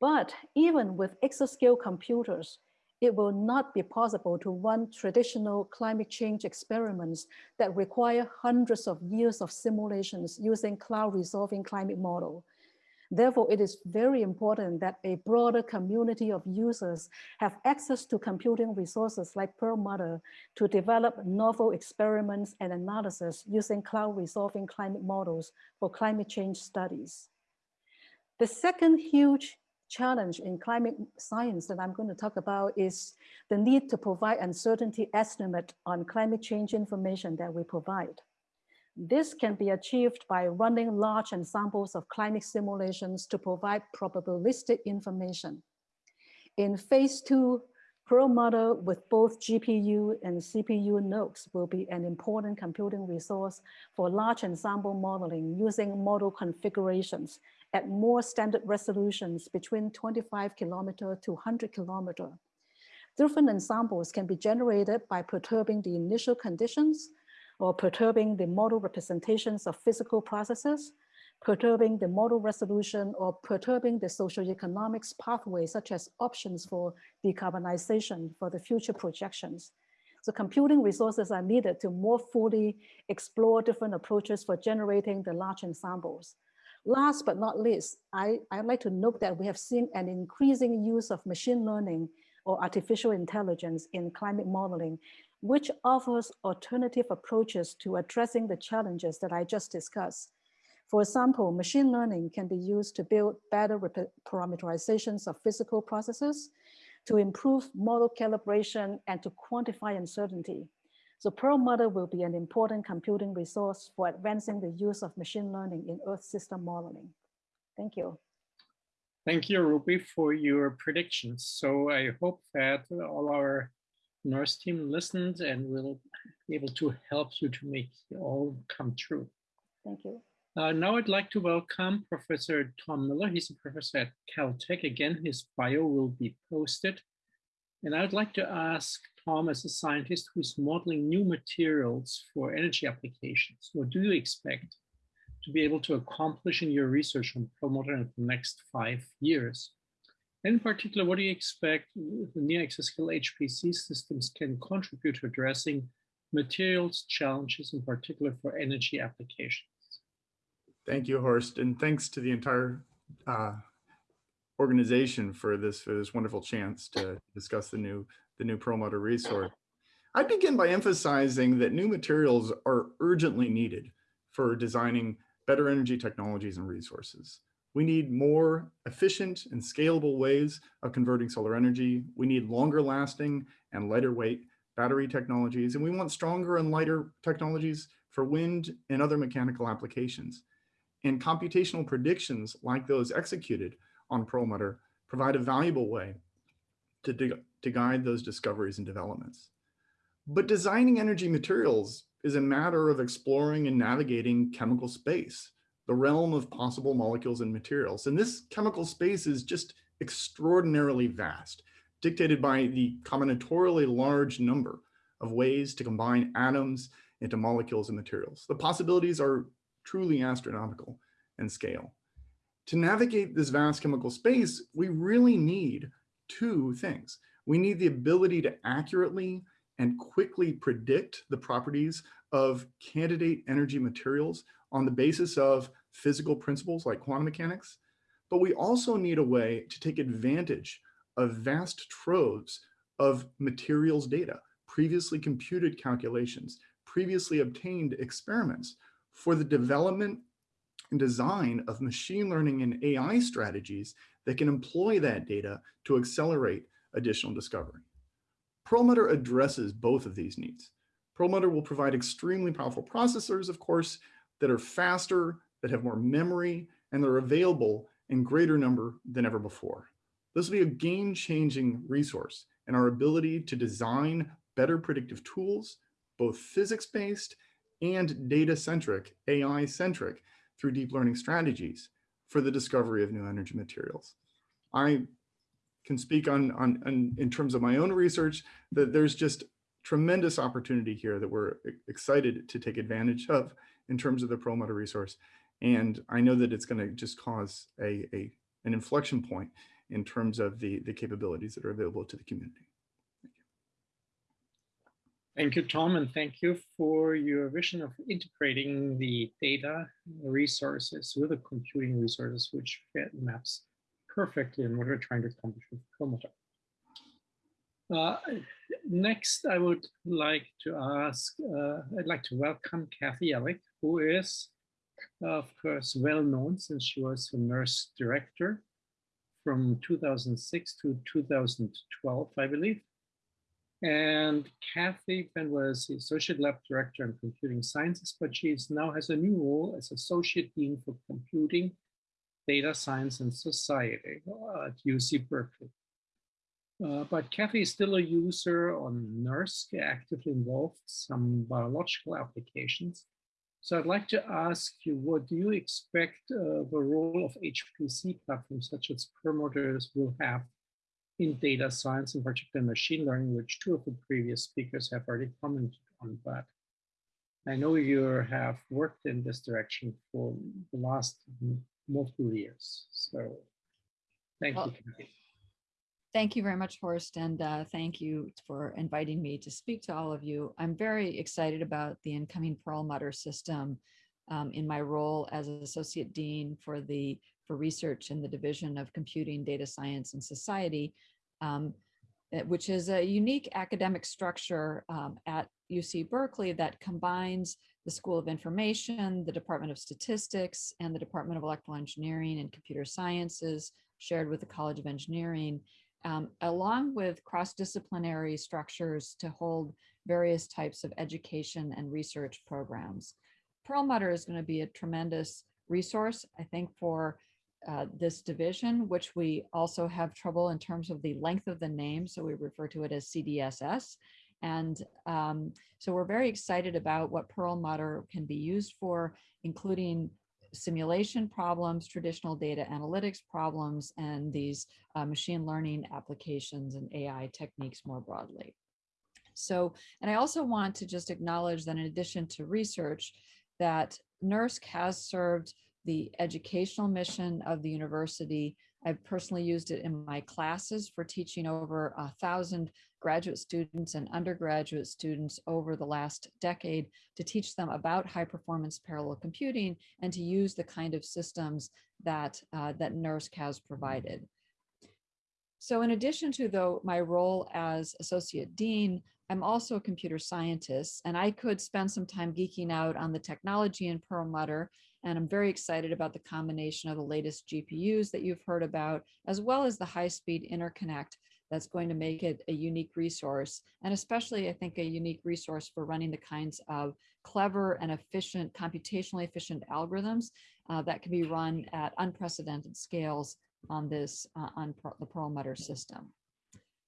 But even with exascale computers, it will not be possible to run traditional climate change experiments that require hundreds of years of simulations using cloud resolving climate model. Therefore, it is very important that a broader community of users have access to computing resources like Perlmutter to develop novel experiments and analysis using cloud resolving climate models for climate change studies. The second huge challenge in climate science that I'm going to talk about is the need to provide uncertainty estimate on climate change information that we provide. This can be achieved by running large ensembles of climate simulations to provide probabilistic information. In phase two, Perlmutter with both GPU and CPU nodes will be an important computing resource for large ensemble modeling using model configurations at more standard resolutions between 25 kilometer to 100 kilometer. Different ensembles can be generated by perturbing the initial conditions or perturbing the model representations of physical processes, perturbing the model resolution or perturbing the socioeconomics pathway, such as options for decarbonization for the future projections. So computing resources are needed to more fully explore different approaches for generating the large ensembles. Last but not least, I, I'd like to note that we have seen an increasing use of machine learning or artificial intelligence in climate modeling which offers alternative approaches to addressing the challenges that I just discussed. For example, machine learning can be used to build better parameterizations of physical processes, to improve model calibration, and to quantify uncertainty. So Perlmutter will be an important computing resource for advancing the use of machine learning in Earth system modeling. Thank you. Thank you, Ruby, for your predictions. So I hope that all our NERSC team listened and will be able to help you to make it all come true. Thank you. Uh, now I'd like to welcome Professor Tom Miller. He's a professor at Caltech. Again, his bio will be posted. And I'd like to ask Tom, as a scientist who's modeling new materials for energy applications, what do you expect to be able to accomplish in your research on Perlmutter in the next five years? In particular, what do you expect the near exascale HPC systems can contribute to addressing materials challenges, in particular for energy applications? Thank you, Horst, and thanks to the entire uh, organization for this for this wonderful chance to discuss the new the new Perlmutter resource. I begin by emphasizing that new materials are urgently needed for designing better energy technologies and resources. We need more efficient and scalable ways of converting solar energy. We need longer lasting and lighter weight battery technologies, and we want stronger and lighter technologies for wind and other mechanical applications. And computational predictions like those executed on Perlmutter provide a valuable way to, to guide those discoveries and developments. But designing energy materials is a matter of exploring and navigating chemical space the realm of possible molecules and materials. And this chemical space is just extraordinarily vast, dictated by the combinatorially large number of ways to combine atoms into molecules and materials. The possibilities are truly astronomical in scale. To navigate this vast chemical space, we really need two things. We need the ability to accurately and quickly predict the properties of candidate energy materials on the basis of physical principles like quantum mechanics, but we also need a way to take advantage of vast troves of materials data, previously computed calculations, previously obtained experiments for the development and design of machine learning and AI strategies that can employ that data to accelerate additional discovery. Perlmutter addresses both of these needs. Perlmutter will provide extremely powerful processors, of course, that are faster, that have more memory, and they're available in greater number than ever before. This will be a game-changing resource in our ability to design better predictive tools, both physics-based and data-centric, AI-centric, through deep learning strategies for the discovery of new energy materials. I can speak on, on, on in terms of my own research that there's just tremendous opportunity here that we're excited to take advantage of in terms of the Perlmutter resource. And I know that it's going to just cause a, a an inflection point in terms of the, the capabilities that are available to the community. Thank you, Thank you, Tom, and thank you for your vision of integrating the data resources with the computing resources, which fit maps perfectly in what we're trying to accomplish with Perlmutter. Uh, next, I would like to ask, uh, I'd like to welcome Kathy Yelick, who is, of course, well known since she was the NERSC director from 2006 to 2012, I believe. And Kathy then was the Associate Lab Director in Computing Sciences, but she now has a new role as Associate Dean for Computing, Data Science and Society at UC Berkeley. Uh, but Kathy is still a user on NERSC, actively involved some biological applications. So I'd like to ask you, what do you expect uh, the role of HPC platforms such as Perlmutters will have in data science, in particular machine learning, which two of the previous speakers have already commented on. But I know you have worked in this direction for the last multiple years. So thank Well, you. Kathy. Thank you very much, Horst, and uh, thank you for inviting me to speak to all of you. I'm very excited about the incoming Perlmutter system um, in my role as Associate Dean for the for research in the Division of Computing, Data Science, and Society, um, eh, which is a unique academic structure um, at UC Berkeley that combines the School of Information, the Department of Statistics, and the Department of Electrical Engineering and Computer Sciences, shared with the College of Engineering, um, along with cross-disciplinary structures to hold various types of education and research programs. Perlmutter is going to be a tremendous resource, I think, for uh, this division, which we also have trouble in terms of the length of the name. So we refer to it as CDSS. And um, so we're very excited about what Perlmutter can be used for, including simulation problems, traditional data analytics problems, and these uh, machine learning applications and AI techniques more broadly. So, and I also want to just acknowledge that in addition to research, that NERSC has served the educational mission of the university. I've personally used it in my classes for teaching over a thousand graduate students and undergraduate students over the last decade to teach them about high performance parallel computing and to use the kind of systems that, uh, that NERSC has provided. So in addition to though my role as associate dean, I'm also a computer scientist and I could spend some time geeking out on the technology in Perlmutter. And I'm very excited about the combination of the latest GPUs that you've heard about, as well as the high speed interconnect that's going to make it a unique resource. And especially I think a unique resource for running the kinds of clever and efficient, computationally efficient algorithms uh, that can be run at unprecedented scales on this, uh, on the Perlmutter system.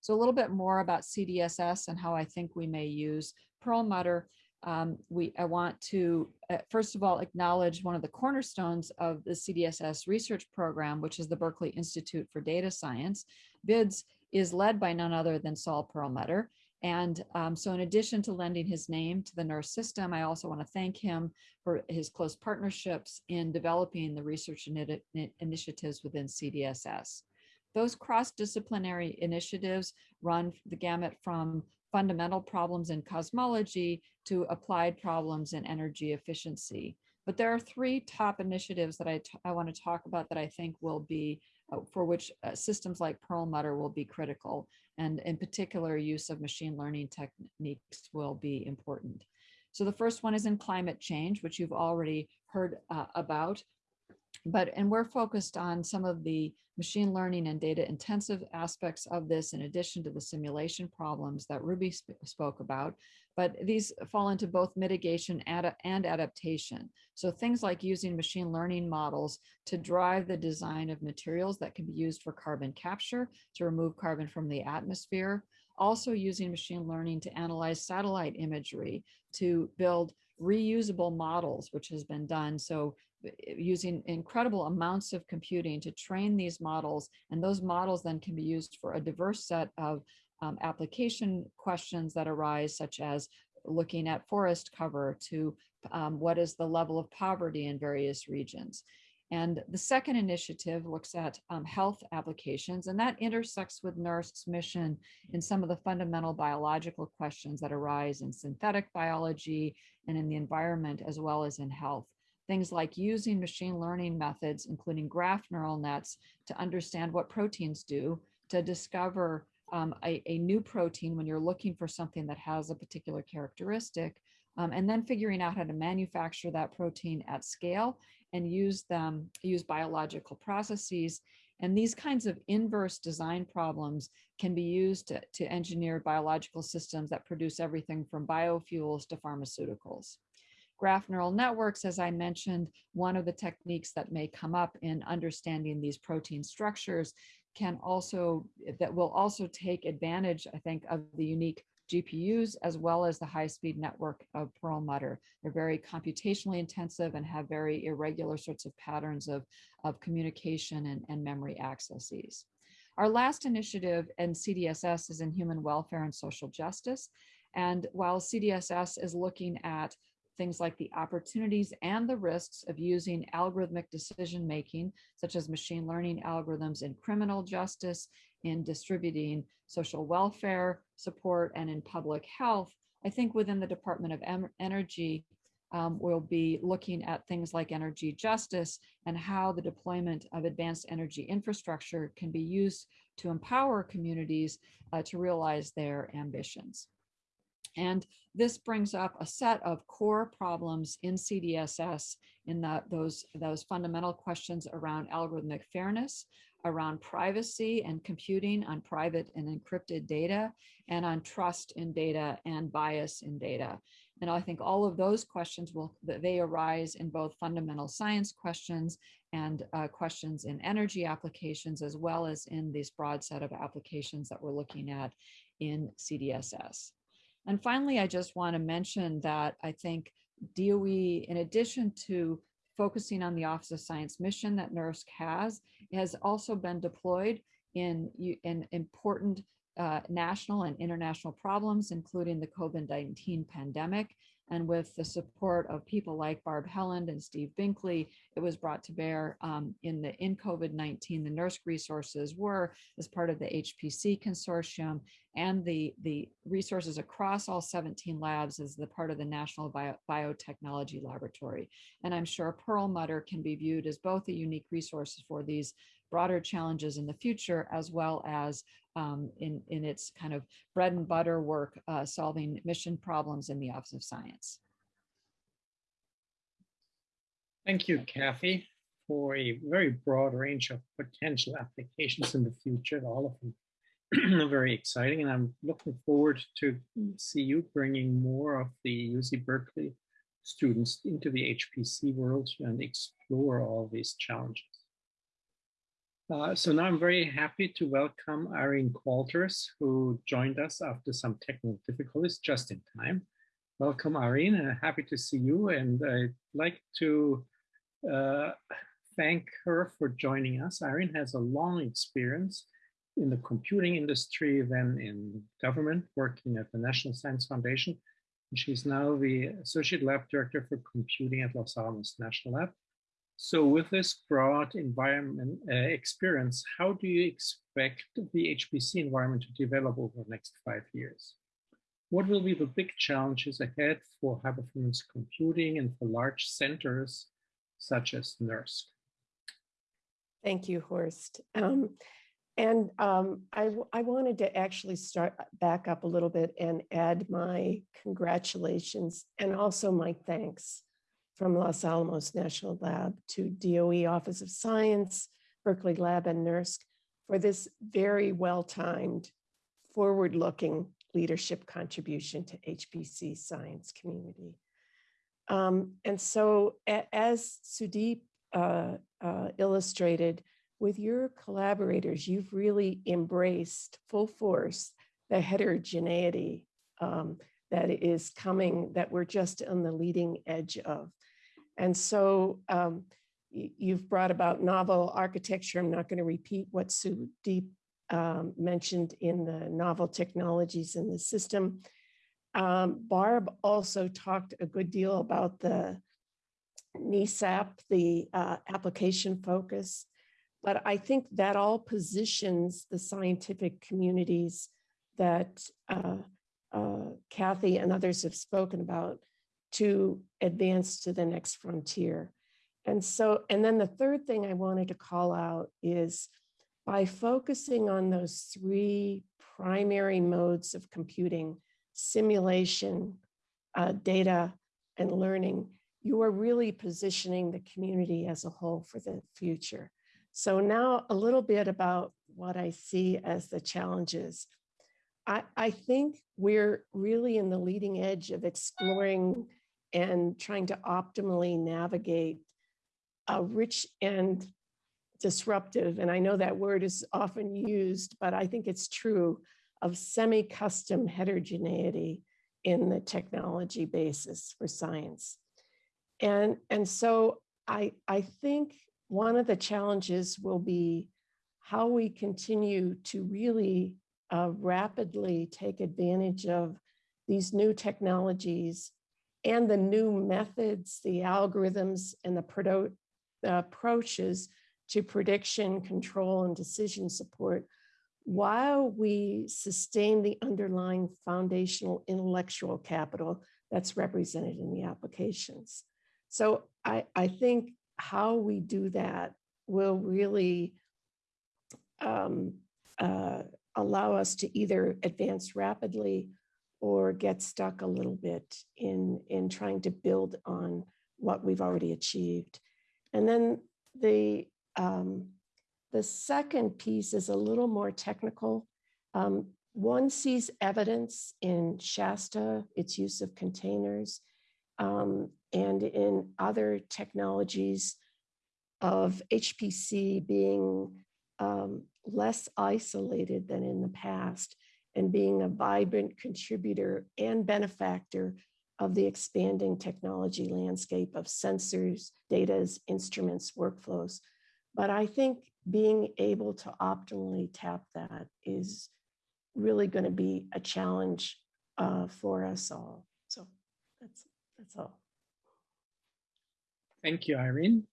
So a little bit more about CDSS and how I think we may use Perlmutter. Um, we, I want to, uh, first of all, acknowledge one of the cornerstones of the CDSS research program, which is the Berkeley Institute for Data Science. BIDS is led by none other than Saul Perlmutter. And um, so in addition to lending his name to the NERSC system, I also want to thank him for his close partnerships in developing the research ini- initiatives within CDSS. Those cross-disciplinary initiatives run the gamut from fundamental problems in cosmology to applied problems in energy efficiency. But there are three top initiatives that I, I want to talk about that I think will be, uh, for which uh, systems like Perlmutter will be critical. And in particular, use of machine learning techniques will be important. So the first one is in climate change, which you've already heard uh, about but and we're focused on some of the machine learning and data intensive aspects of this in addition to the simulation problems that ruby sp spoke about. But these fall into both mitigation and, and adaptation. So things like using machine learning models to drive the design of materials that can be used for carbon capture to remove carbon from the atmosphere. Also using machine learning to analyze satellite imagery to build reusable models, which has been done. So using incredible amounts of computing to train these models, and those models then can be used for a diverse set of um, application questions that arise, such as looking at forest cover to um, what is the level of poverty in various regions. And the second initiative looks at um, health applications, and that intersects with NERSC's mission in some of the fundamental biological questions that arise in synthetic biology and in the environment, as well as in health. Things like using machine learning methods, including graph neural nets, to understand what proteins do, to discover um, a, a new protein when you're looking for something that has a particular characteristic, um, and then figuring out how to manufacture that protein at scale and use them, use biological processes. And these kinds of inverse design problems can be used to, to engineer biological systems that produce everything from biofuels to pharmaceuticals. Graph neural networks, as I mentioned, one of the techniques that may come up in understanding these protein structures can also, that will also take advantage, I think, of the unique GPUs as well as the high-speed network of Perlmutter. They're very computationally intensive and have very irregular sorts of patterns of, of communication and, and memory accesses. Our last initiative in CDSS is in human welfare and social justice. And while CDSS is looking at things like the opportunities and the risks of using algorithmic decision making, such as machine learning algorithms in criminal justice, in distributing social welfare support, and in public health. I think within the Department of Energy, um, we'll be looking at things like energy justice and how the deployment of advanced energy infrastructure can be used to empower communities uh, to realize their ambitions. And this brings up a set of core problems in CDSS in those, those fundamental questions around algorithmic fairness, around privacy and computing on private and encrypted data, and on trust in data and bias in data. And I think all of those questions will, they arise in both fundamental science questions and uh, questions in energy applications, as well as in this broad set of applications that we're looking at in CDSS. And finally, I just want to mention that I think DOE, in addition to focusing on the Office of Science mission that NERSC has, has also been deployed in, in important uh, national and international problems, including the COVID-19 pandemic and with the support of people like Barb Helland and Steve Binkley, it was brought to bear um, in the in COVID-19, the NERSC resources were as part of the HPC consortium and the, the resources across all 17 labs as the part of the National Bio Biotechnology Laboratory. And I'm sure Perlmutter can be viewed as both a unique resource for these broader challenges in the future, as well as um, in, in its kind of bread and butter work, uh, solving mission problems in the Office of Science. Thank you, Kathy, for a very broad range of potential applications in the future, all of them very exciting. And I'm looking forward to see you bringing more of the UC Berkeley students into the HPC world and explore all these challenges. Uh, so now I'm very happy to welcome Irene Qualters, who joined us after some technical difficulties just in time. Welcome, Irene, and happy to see you. And I'd like to uh, thank her for joining us. Irene has a long experience in the computing industry, then in government, working at the National Science Foundation. And she's now the Associate Lab Director for Computing at Los Alamos National Lab so with this broad environment uh, experience, how do you expect the HPC environment to develop over the next five years? What will be the big challenges ahead for high performance computing and for large centers such as NERSC? Thank you, Horst. Um, and um, I, I wanted to actually start uh, back up a little bit and add my congratulations and also my thanks from Los Alamos National Lab to DOE Office of Science, Berkeley Lab and NERSC for this very well-timed, forward-looking leadership contribution to HPC science community. Um, and so as Sudip uh, uh, illustrated, with your collaborators, you've really embraced full force the heterogeneity um, that is coming, that we're just on the leading edge of. And so um, you've brought about novel architecture. I'm not going to repeat what Sudip um, mentioned in the novel technologies in the system. Um, Barb also talked a good deal about the NESAP, the uh, application focus. But I think that all positions the scientific communities that uh, uh, Kathy and others have spoken about to advance to the next frontier. And so, and then the third thing I wanted to call out is by focusing on those three primary modes of computing, simulation, uh, data, and learning, you are really positioning the community as a whole for the future. So now a little bit about what I see as the challenges. I, I think we're really in the leading edge of exploring and trying to optimally navigate a rich and disruptive, and I know that word is often used, but I think it's true, of semi-custom heterogeneity in the technology basis for science. And, and so I, I think one of the challenges will be how we continue to really uh, rapidly take advantage of these new technologies and the new methods, the algorithms, and the approaches to prediction, control, and decision support while we sustain the underlying foundational intellectual capital that's represented in the applications. So I, I think how we do that will really um, uh, allow us to either advance rapidly or get stuck a little bit in, in trying to build on what we've already achieved. And then the, um, the second piece is a little more technical. Um, one sees evidence in Shasta, its use of containers, um, and in other technologies of HPC being um, less isolated than in the past and being a vibrant contributor and benefactor of the expanding technology landscape of sensors, datas, instruments, workflows. But I think being able to optimally tap that is really going to be a challenge uh, for us all. So that's that's all. Thank you, Irene.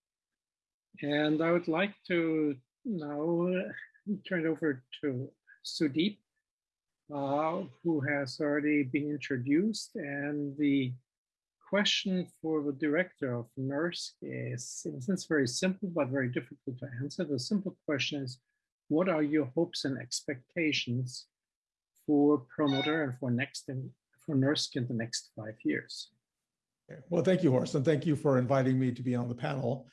And I would like to now turn it over to Sudip, uh, who has already been introduced. And the question for the director of NERSC is, in a sense, very simple, but very difficult to answer. The simple question is, what are your hopes and expectations for Perlmutter and for next for NERSC in the next five years? Well, thank you, Horst, and thank you for inviting me to be on the panel.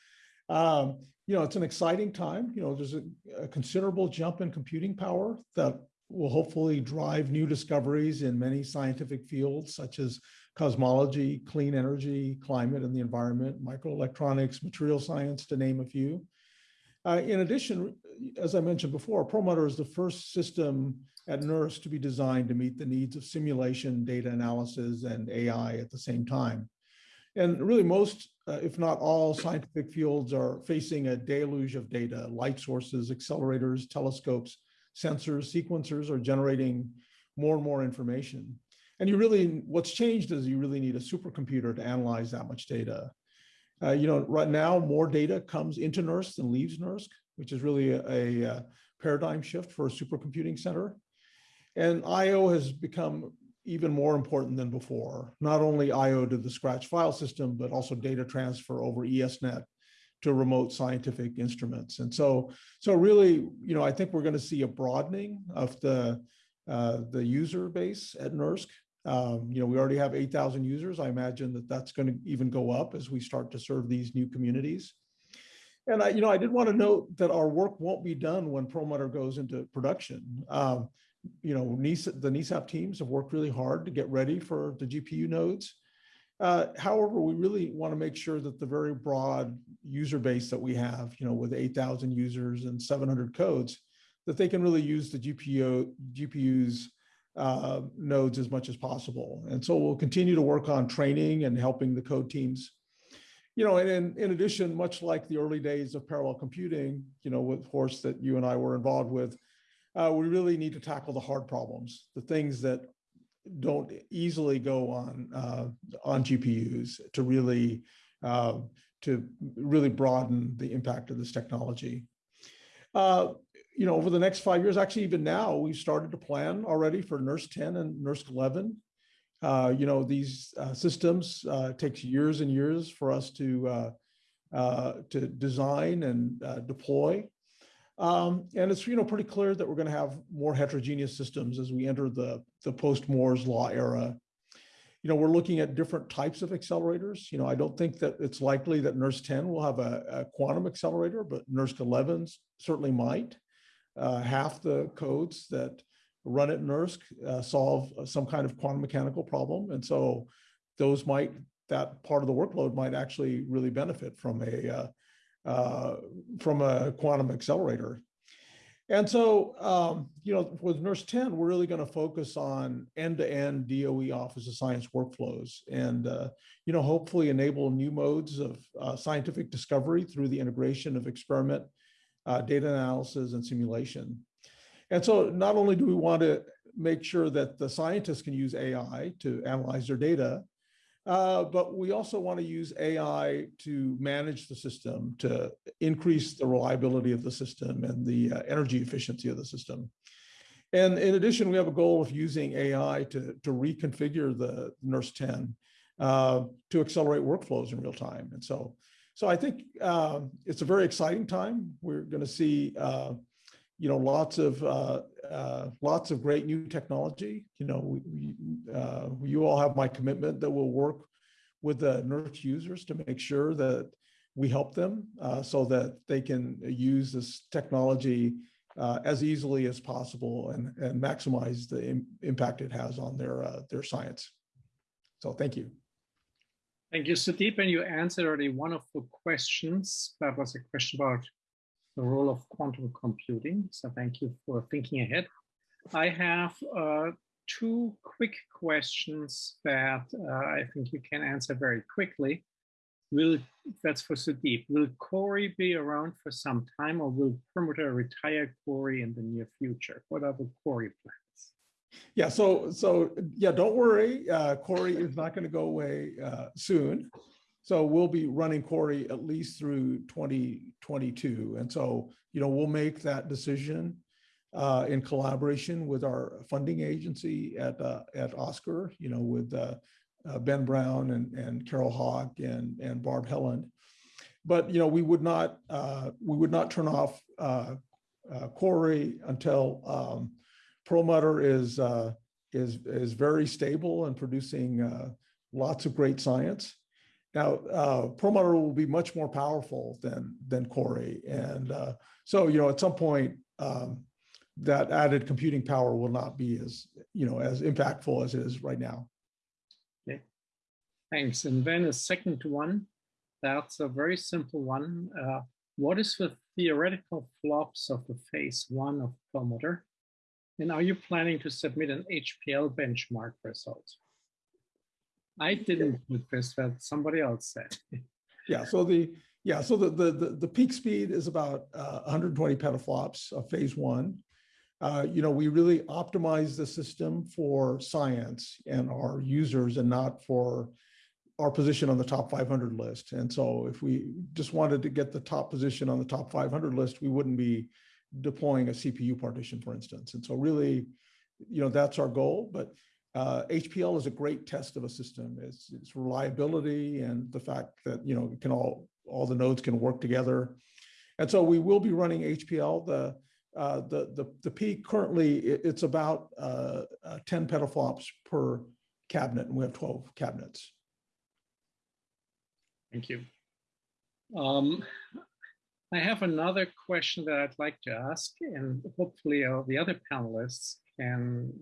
Um, you know, it's an exciting time. You know, there's a, a, considerable jump in computing power that will hopefully drive new discoveries in many scientific fields, such as cosmology, clean energy, climate and the environment, microelectronics, material science, to name a few. Uh, in addition, as I mentioned before, Perlmutter is the first system at NERSC to be designed to meet the needs of simulation, data analysis, and AI at the same time. And really most, uh, if not all scientific fields are facing a deluge of data, light sources, accelerators, telescopes, sensors, sequencers are generating more and more information. And you really, what's changed is you really need a supercomputer to analyze that much data. Uh, you know, right now, more data comes into NERSC than leaves NERSC, which is really a, a, a paradigm shift for a supercomputing center. And IO has become even more important than before. Not only IO to the Scratch file system, but also data transfer over ESNet to remote scientific instruments. And so, so really, you know, I think we're going to see a broadening of the uh, the user base at NERSC. Um, you know, we already have 8,000 users. I imagine that that's going to even go up as we start to serve these new communities. And I, you know, I did want to note that our work won't be done when Perlmutter goes into production. Um, you know, NISA, the NESAP teams have worked really hard to get ready for the GPU nodes. Uh, however, we really want to make sure that the very broad user base that we have, you know, with 8,000 users and 700 codes, that they can really use the GPU, GPUs uh, nodes as much as possible. And so we'll continue to work on training and helping the code teams. You know, and in, in addition, much like the early days of parallel computing, you know, with Horst that you and I were involved with, uh, we really need to tackle the hard problems, the things that don't easily go on uh, on GPUs to really uh, to really broaden the impact of this technology. Uh, you know, over the next five years, actually even now, we've started to plan already for NERSC 10 and NERSC 11. Uh, you know, these uh, systems uh, takes years and years for us to to design and deploy. Um, and it's, you know, pretty clear that we're going to have more heterogeneous systems as we enter the, the post-Moore's law era. You know, we're looking at different types of accelerators. You know, I don't think that it's likely that NERSC 10 will have a, a quantum accelerator, but NERSC 11s certainly might. Uh, half the codes that run at NERSC uh, solve some kind of quantum mechanical problem. And so those might, that part of the workload might actually really benefit from a, uh, uh, from a quantum accelerator. And so, um, you know, with NERSC 10, we're really going to focus on end-to-end DOE Office of Science workflows and, uh, you know, hopefully enable new modes of uh, scientific discovery through the integration of experiment, uh, data analysis, and simulation. And so not only do we want to make sure that the scientists can use AI to analyze their data, uh, but we also want to use AI to manage the system, to increase the reliability of the system and the uh, energy efficiency of the system. And in addition, we have a goal of using AI to, to reconfigure the NERSC 10 uh, to accelerate workflows in real time. And so, so I think uh, it's a very exciting time. We're going to see, uh, you know, lots of uh, uh, lots of great new technology. You know, we, uh, you all have my commitment that we'll work with the NERSC users to make sure that we help them uh, so that they can use this technology uh, as easily as possible and, and maximize the Im impact it has on their, uh, their science. So thank you. Thank you, Sudip. And you answered already one of the questions. That was a question about the role of quantum computing. So thank you for thinking ahead. I have uh, two quick questions that uh, I think you can answer very quickly. Will that's for Sudip. Will Cori be around for some time, or will Perlmutter retire Cori in the near future? What are the Cori plans? Yeah, so so yeah, don't worry. Uh, Cori is not going to go away uh, soon. So we'll be running Cori at least through 2022. And so, you know, we'll make that decision uh, in collaboration with our funding agency at, uh, at ASCR, you know, with uh, uh Ben Brown and, and Carol Hawk and, and Barb Helland. But, you know, we would not, uh, we would not turn off uh, Cori until um, Perlmutter is, is, is very stable and producing lots of great science. Now, uh, Perlmutter will be much more powerful than than Cori, and uh, so you know at some point um, that added computing power will not be as you know as impactful as it is right now. Okay, thanks. And then a second one, that's a very simple one. Uh, what is the theoretical flops of the phase one of Perlmutter? And are you planning to submit an HPL benchmark result? I didn't this, but somebody else said. yeah, so the yeah, so the the the, the peak speed is about uh, 120 petaflops of phase one. Uh, you know, we really optimize the system for science and our users and not for our position on the top 500 list. And so if we just wanted to get the top position on the top 500 list, we wouldn't be deploying a CPU partition, for instance. And so really, you know, that's our goal. But uh, HPL is a great test of a system. It's, it's reliability and the fact that you know can all all the nodes can work together. And so we will be running HPL. The uh, the, the the peak currently it's about uh, uh 10 petaflops per cabinet, and we have 12 cabinets. Thank you. Um, I have another question that I'd like to ask, and hopefully uh, the other panelists can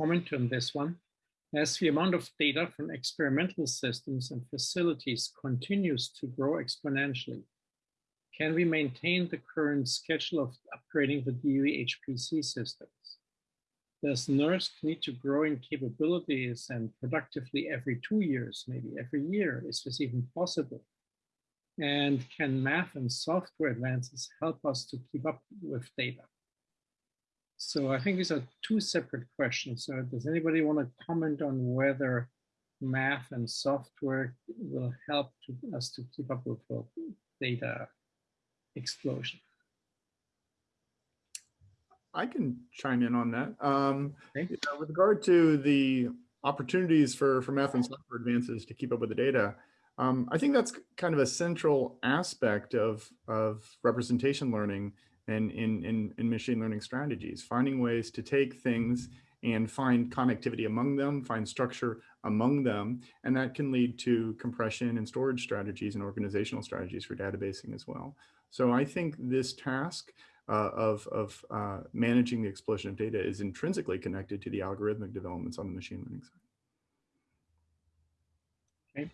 comment on this one. As the amount of data from experimental systems and facilities continues to grow exponentially, can we maintain the current schedule of upgrading the DOE HPC systems? Does NERSC need to grow in capabilities and productively every two years, maybe every year? Is this even possible? And can math and software advances help us to keep up with data? So I think these are two separate questions. So does anybody want to comment on whether math and software will help to, us to keep up with the data explosion? I can chime in on that. Um, you know, with regard to the opportunities for, for math and software advances to keep up with the data, um, I think that's kind of a central aspect of, of representation learning and in, in, in machine learning strategies, finding ways to take things and find connectivity among them, find structure among them, and that can lead to compression and storage strategies and organizational strategies for databasing as well. So I think this task uh, of, of uh, managing the explosion of data is intrinsically connected to the algorithmic developments on the machine learning side. Okay.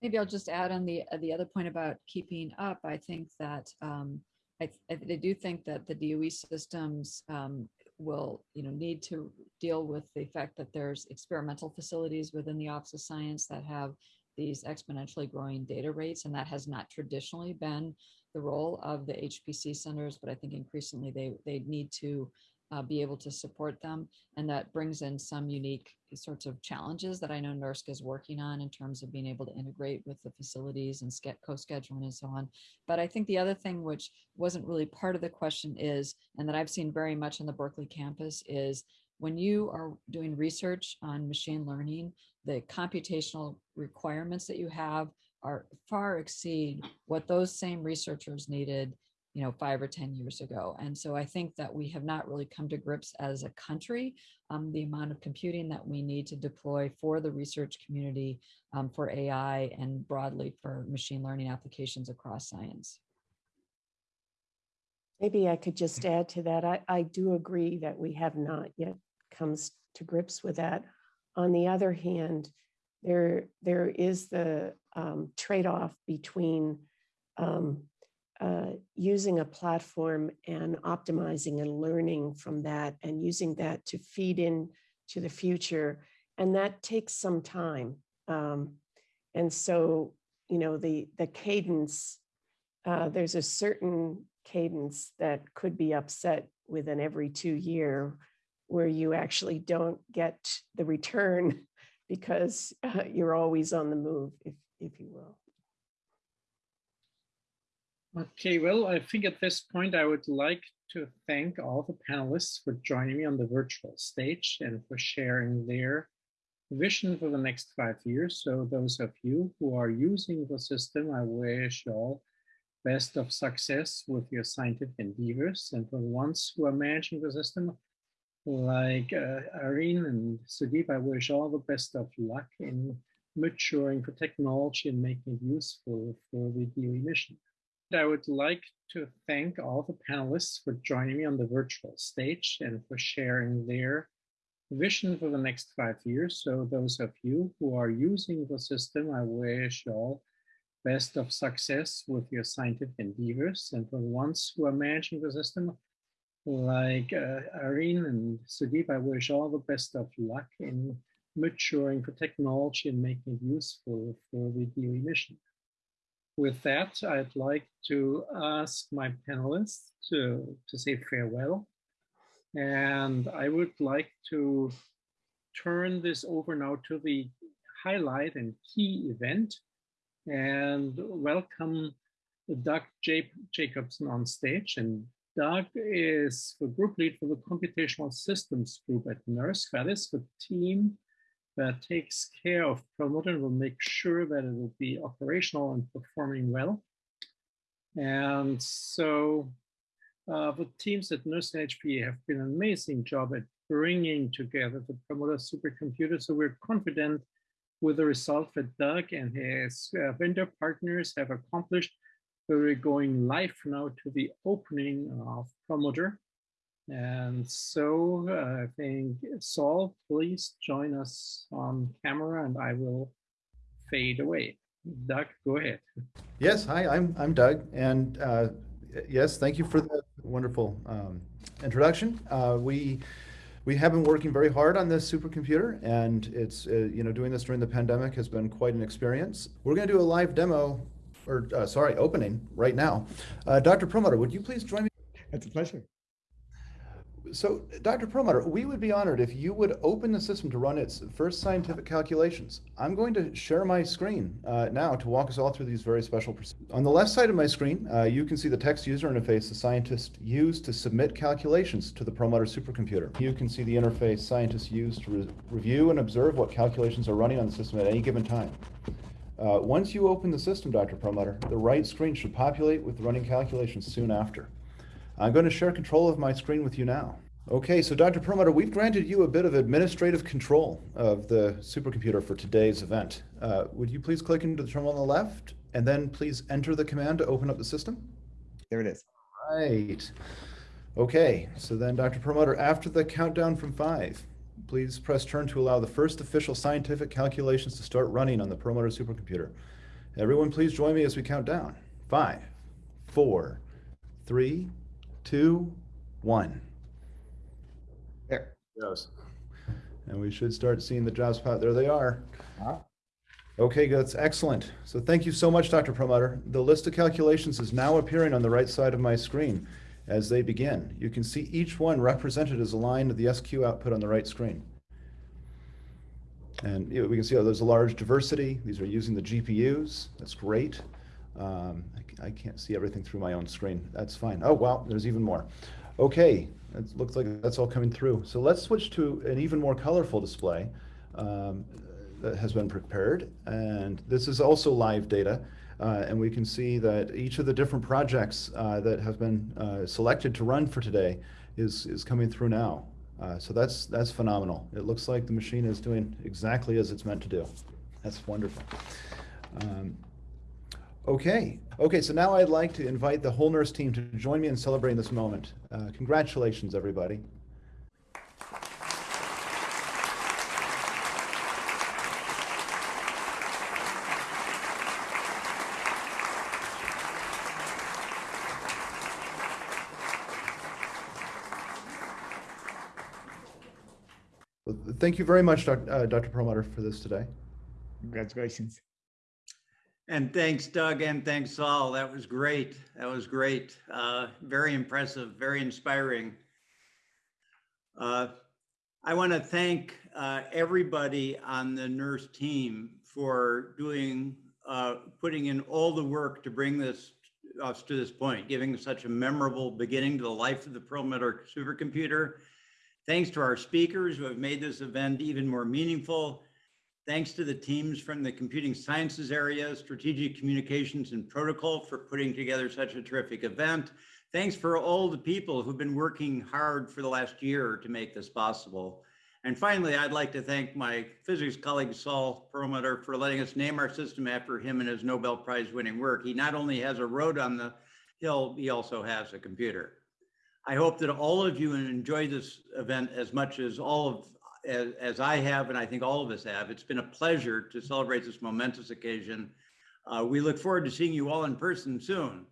Maybe I'll just add on the uh, the other point about keeping up. I think that um, I, I, do think that the DOE systems um, will you know need to deal with the fact that there's experimental facilities within the Office of Science that have these exponentially growing data rates, and that has not traditionally been the role of the HPC centers, but I think increasingly they they need to uh, be able to support them, and that brings in some unique sorts of challenges that I know NERSC is working on in terms of being able to integrate with the facilities and co-scheduling and so on. But I think the other thing which wasn't really part of the question is, and that I've seen very much on the Berkeley campus is when you are doing research on machine learning, the computational requirements that you have are far exceed what those same researchers needed you know five or ten years ago and so i think that we have not really come to grips as a country um, the amount of computing that we need to deploy for the research community um, for ai and broadly for machine learning applications across science. Maybe i could just add to that i, I do agree that we have not yet comes to grips with that. On the other hand there there is the um, trade-off between um, uh, using a platform and optimizing and learning from that and using that to feed in to the future. And that takes some time. Um, and so, you know, the, the cadence, uh, there's a certain cadence that could be upset within every two year where you actually don't get the return because uh, you're always on the move, if, if you will. Okay, well, I think at this point I would like to thank all the panelists for joining me on the virtual stage and for sharing their vision for the next five years. So those of you who are using the system, I wish you all best of success with your scientific endeavors. And for the ones who are managing the system, like uh, Irene and Sudip, I wish all the best of luck in maturing the technology and making it useful for the DOE mission. I would like to thank all the panelists for joining me on the virtual stage and for sharing their vision for the next five years. So those of you who are using the system, I wish you all best of success with your scientific endeavors. And for the ones who are managing the system, like uh, Irene and Sudip, I wish all the best of luck in maturing the technology and making it useful for the DOE mission with that, I'd like to ask my panelists to, to say farewell. And I would like to turn this over now to the highlight and key event and welcome Doug J Jacobsen on stage. And Doug is the group lead for the computational systems group at NERSC. That is the team that takes care of Perlmutter will make sure that it will be operational and performing well. And so uh, the teams at NERSC HPE have been an amazing job at bringing together the Perlmutter supercomputer. So we're confident with the result that Doug and his uh, vendor partners have accomplished. We're going live now to the opening of Perlmutter and so uh, I think Saul, please join us on camera and I will fade away. Doug, go ahead. Yes, hi, I'm, I'm Doug. And uh, yes, thank you for the wonderful um, introduction. Uh, we, we have been working very hard on this supercomputer and it's, uh, you know, doing this during the pandemic has been quite an experience. We're going to do a live demo or uh, sorry, opening right now. Uh, Dr. Perlmutter, would you please join me? It's a pleasure. So, Dr. Perlmutter, we would be honored if you would open the system to run its first scientific calculations. I'm going to share my screen uh, now to walk us all through these very special procedures. On the left side of my screen, uh, you can see the text user interface the scientists use to submit calculations to the Perlmutter supercomputer. You can see the interface scientists use to re review and observe what calculations are running on the system at any given time. Uh, once you open the system, Dr. Perlmutter, the right screen should populate with running calculations soon after. I'm going to share control of my screen with you now. Okay, so Dr. Perlmutter, we've granted you a bit of administrative control of the supercomputer for today's event. Uh, would you please click into the terminal on the left and then please enter the command to open up the system? There it is. Right. Okay, so then Dr. Perlmutter, after the countdown from five, please press turn to allow the first official scientific calculations to start running on the Perlmutter supercomputer. Everyone please join me as we count down. Five, four, three, two, one. There. Goes. And we should start seeing the jobs pop. There they are. Ah. Okay, that's excellent. So thank you so much, Dr. Perlmutter. The list of calculations is now appearing on the right side of my screen as they begin. You can see each one represented as a line of the SQ output on the right screen. And you know, we can see how there's a large diversity. These are using the GPUs. That's great. Um, I, I can't see everything through my own screen. That's fine. Oh, wow, there's even more. Okay, it looks like that's all coming through. So let's switch to an even more colorful display um, that has been prepared. And this is also live data. Uh, and we can see that each of the different projects uh, that have been uh, selected to run for today is, is coming through now. Uh, so that's, that's phenomenal. It looks like the machine is doing exactly as it's meant to do. That's wonderful. Um, Okay, okay, so now I'd like to invite the whole NERSC team to join me in celebrating this moment. Uh, congratulations, everybody. Thank you very much, Doc- uh, Dr. Perlmutter, for this today. Congratulations. And thanks, Doug, and thanks, Saul. That was great. That was great. Uh, very impressive, very inspiring. Uh, I want to thank uh, everybody on the NERSC team for doing, uh, putting in all the work to bring this us to this point, giving such a memorable beginning to the life of the Perlmutter supercomputer. Thanks to our speakers who have made this event even more meaningful. Thanks to the teams from the computing sciences area, strategic communications and protocol for putting together such a terrific event. Thanks for all the people who've been working hard for the last year to make this possible. And finally, I'd like to thank my physics colleague Saul Perlmutter for letting us name our system after him and his Nobel Prize winning work. He not only has a road on the hill, he also has a computer. I hope that all of you enjoy this event as much as all of as, as I have, and I think all of us have. It's been a pleasure to celebrate this momentous occasion. Uh, we look forward to seeing you all in person soon.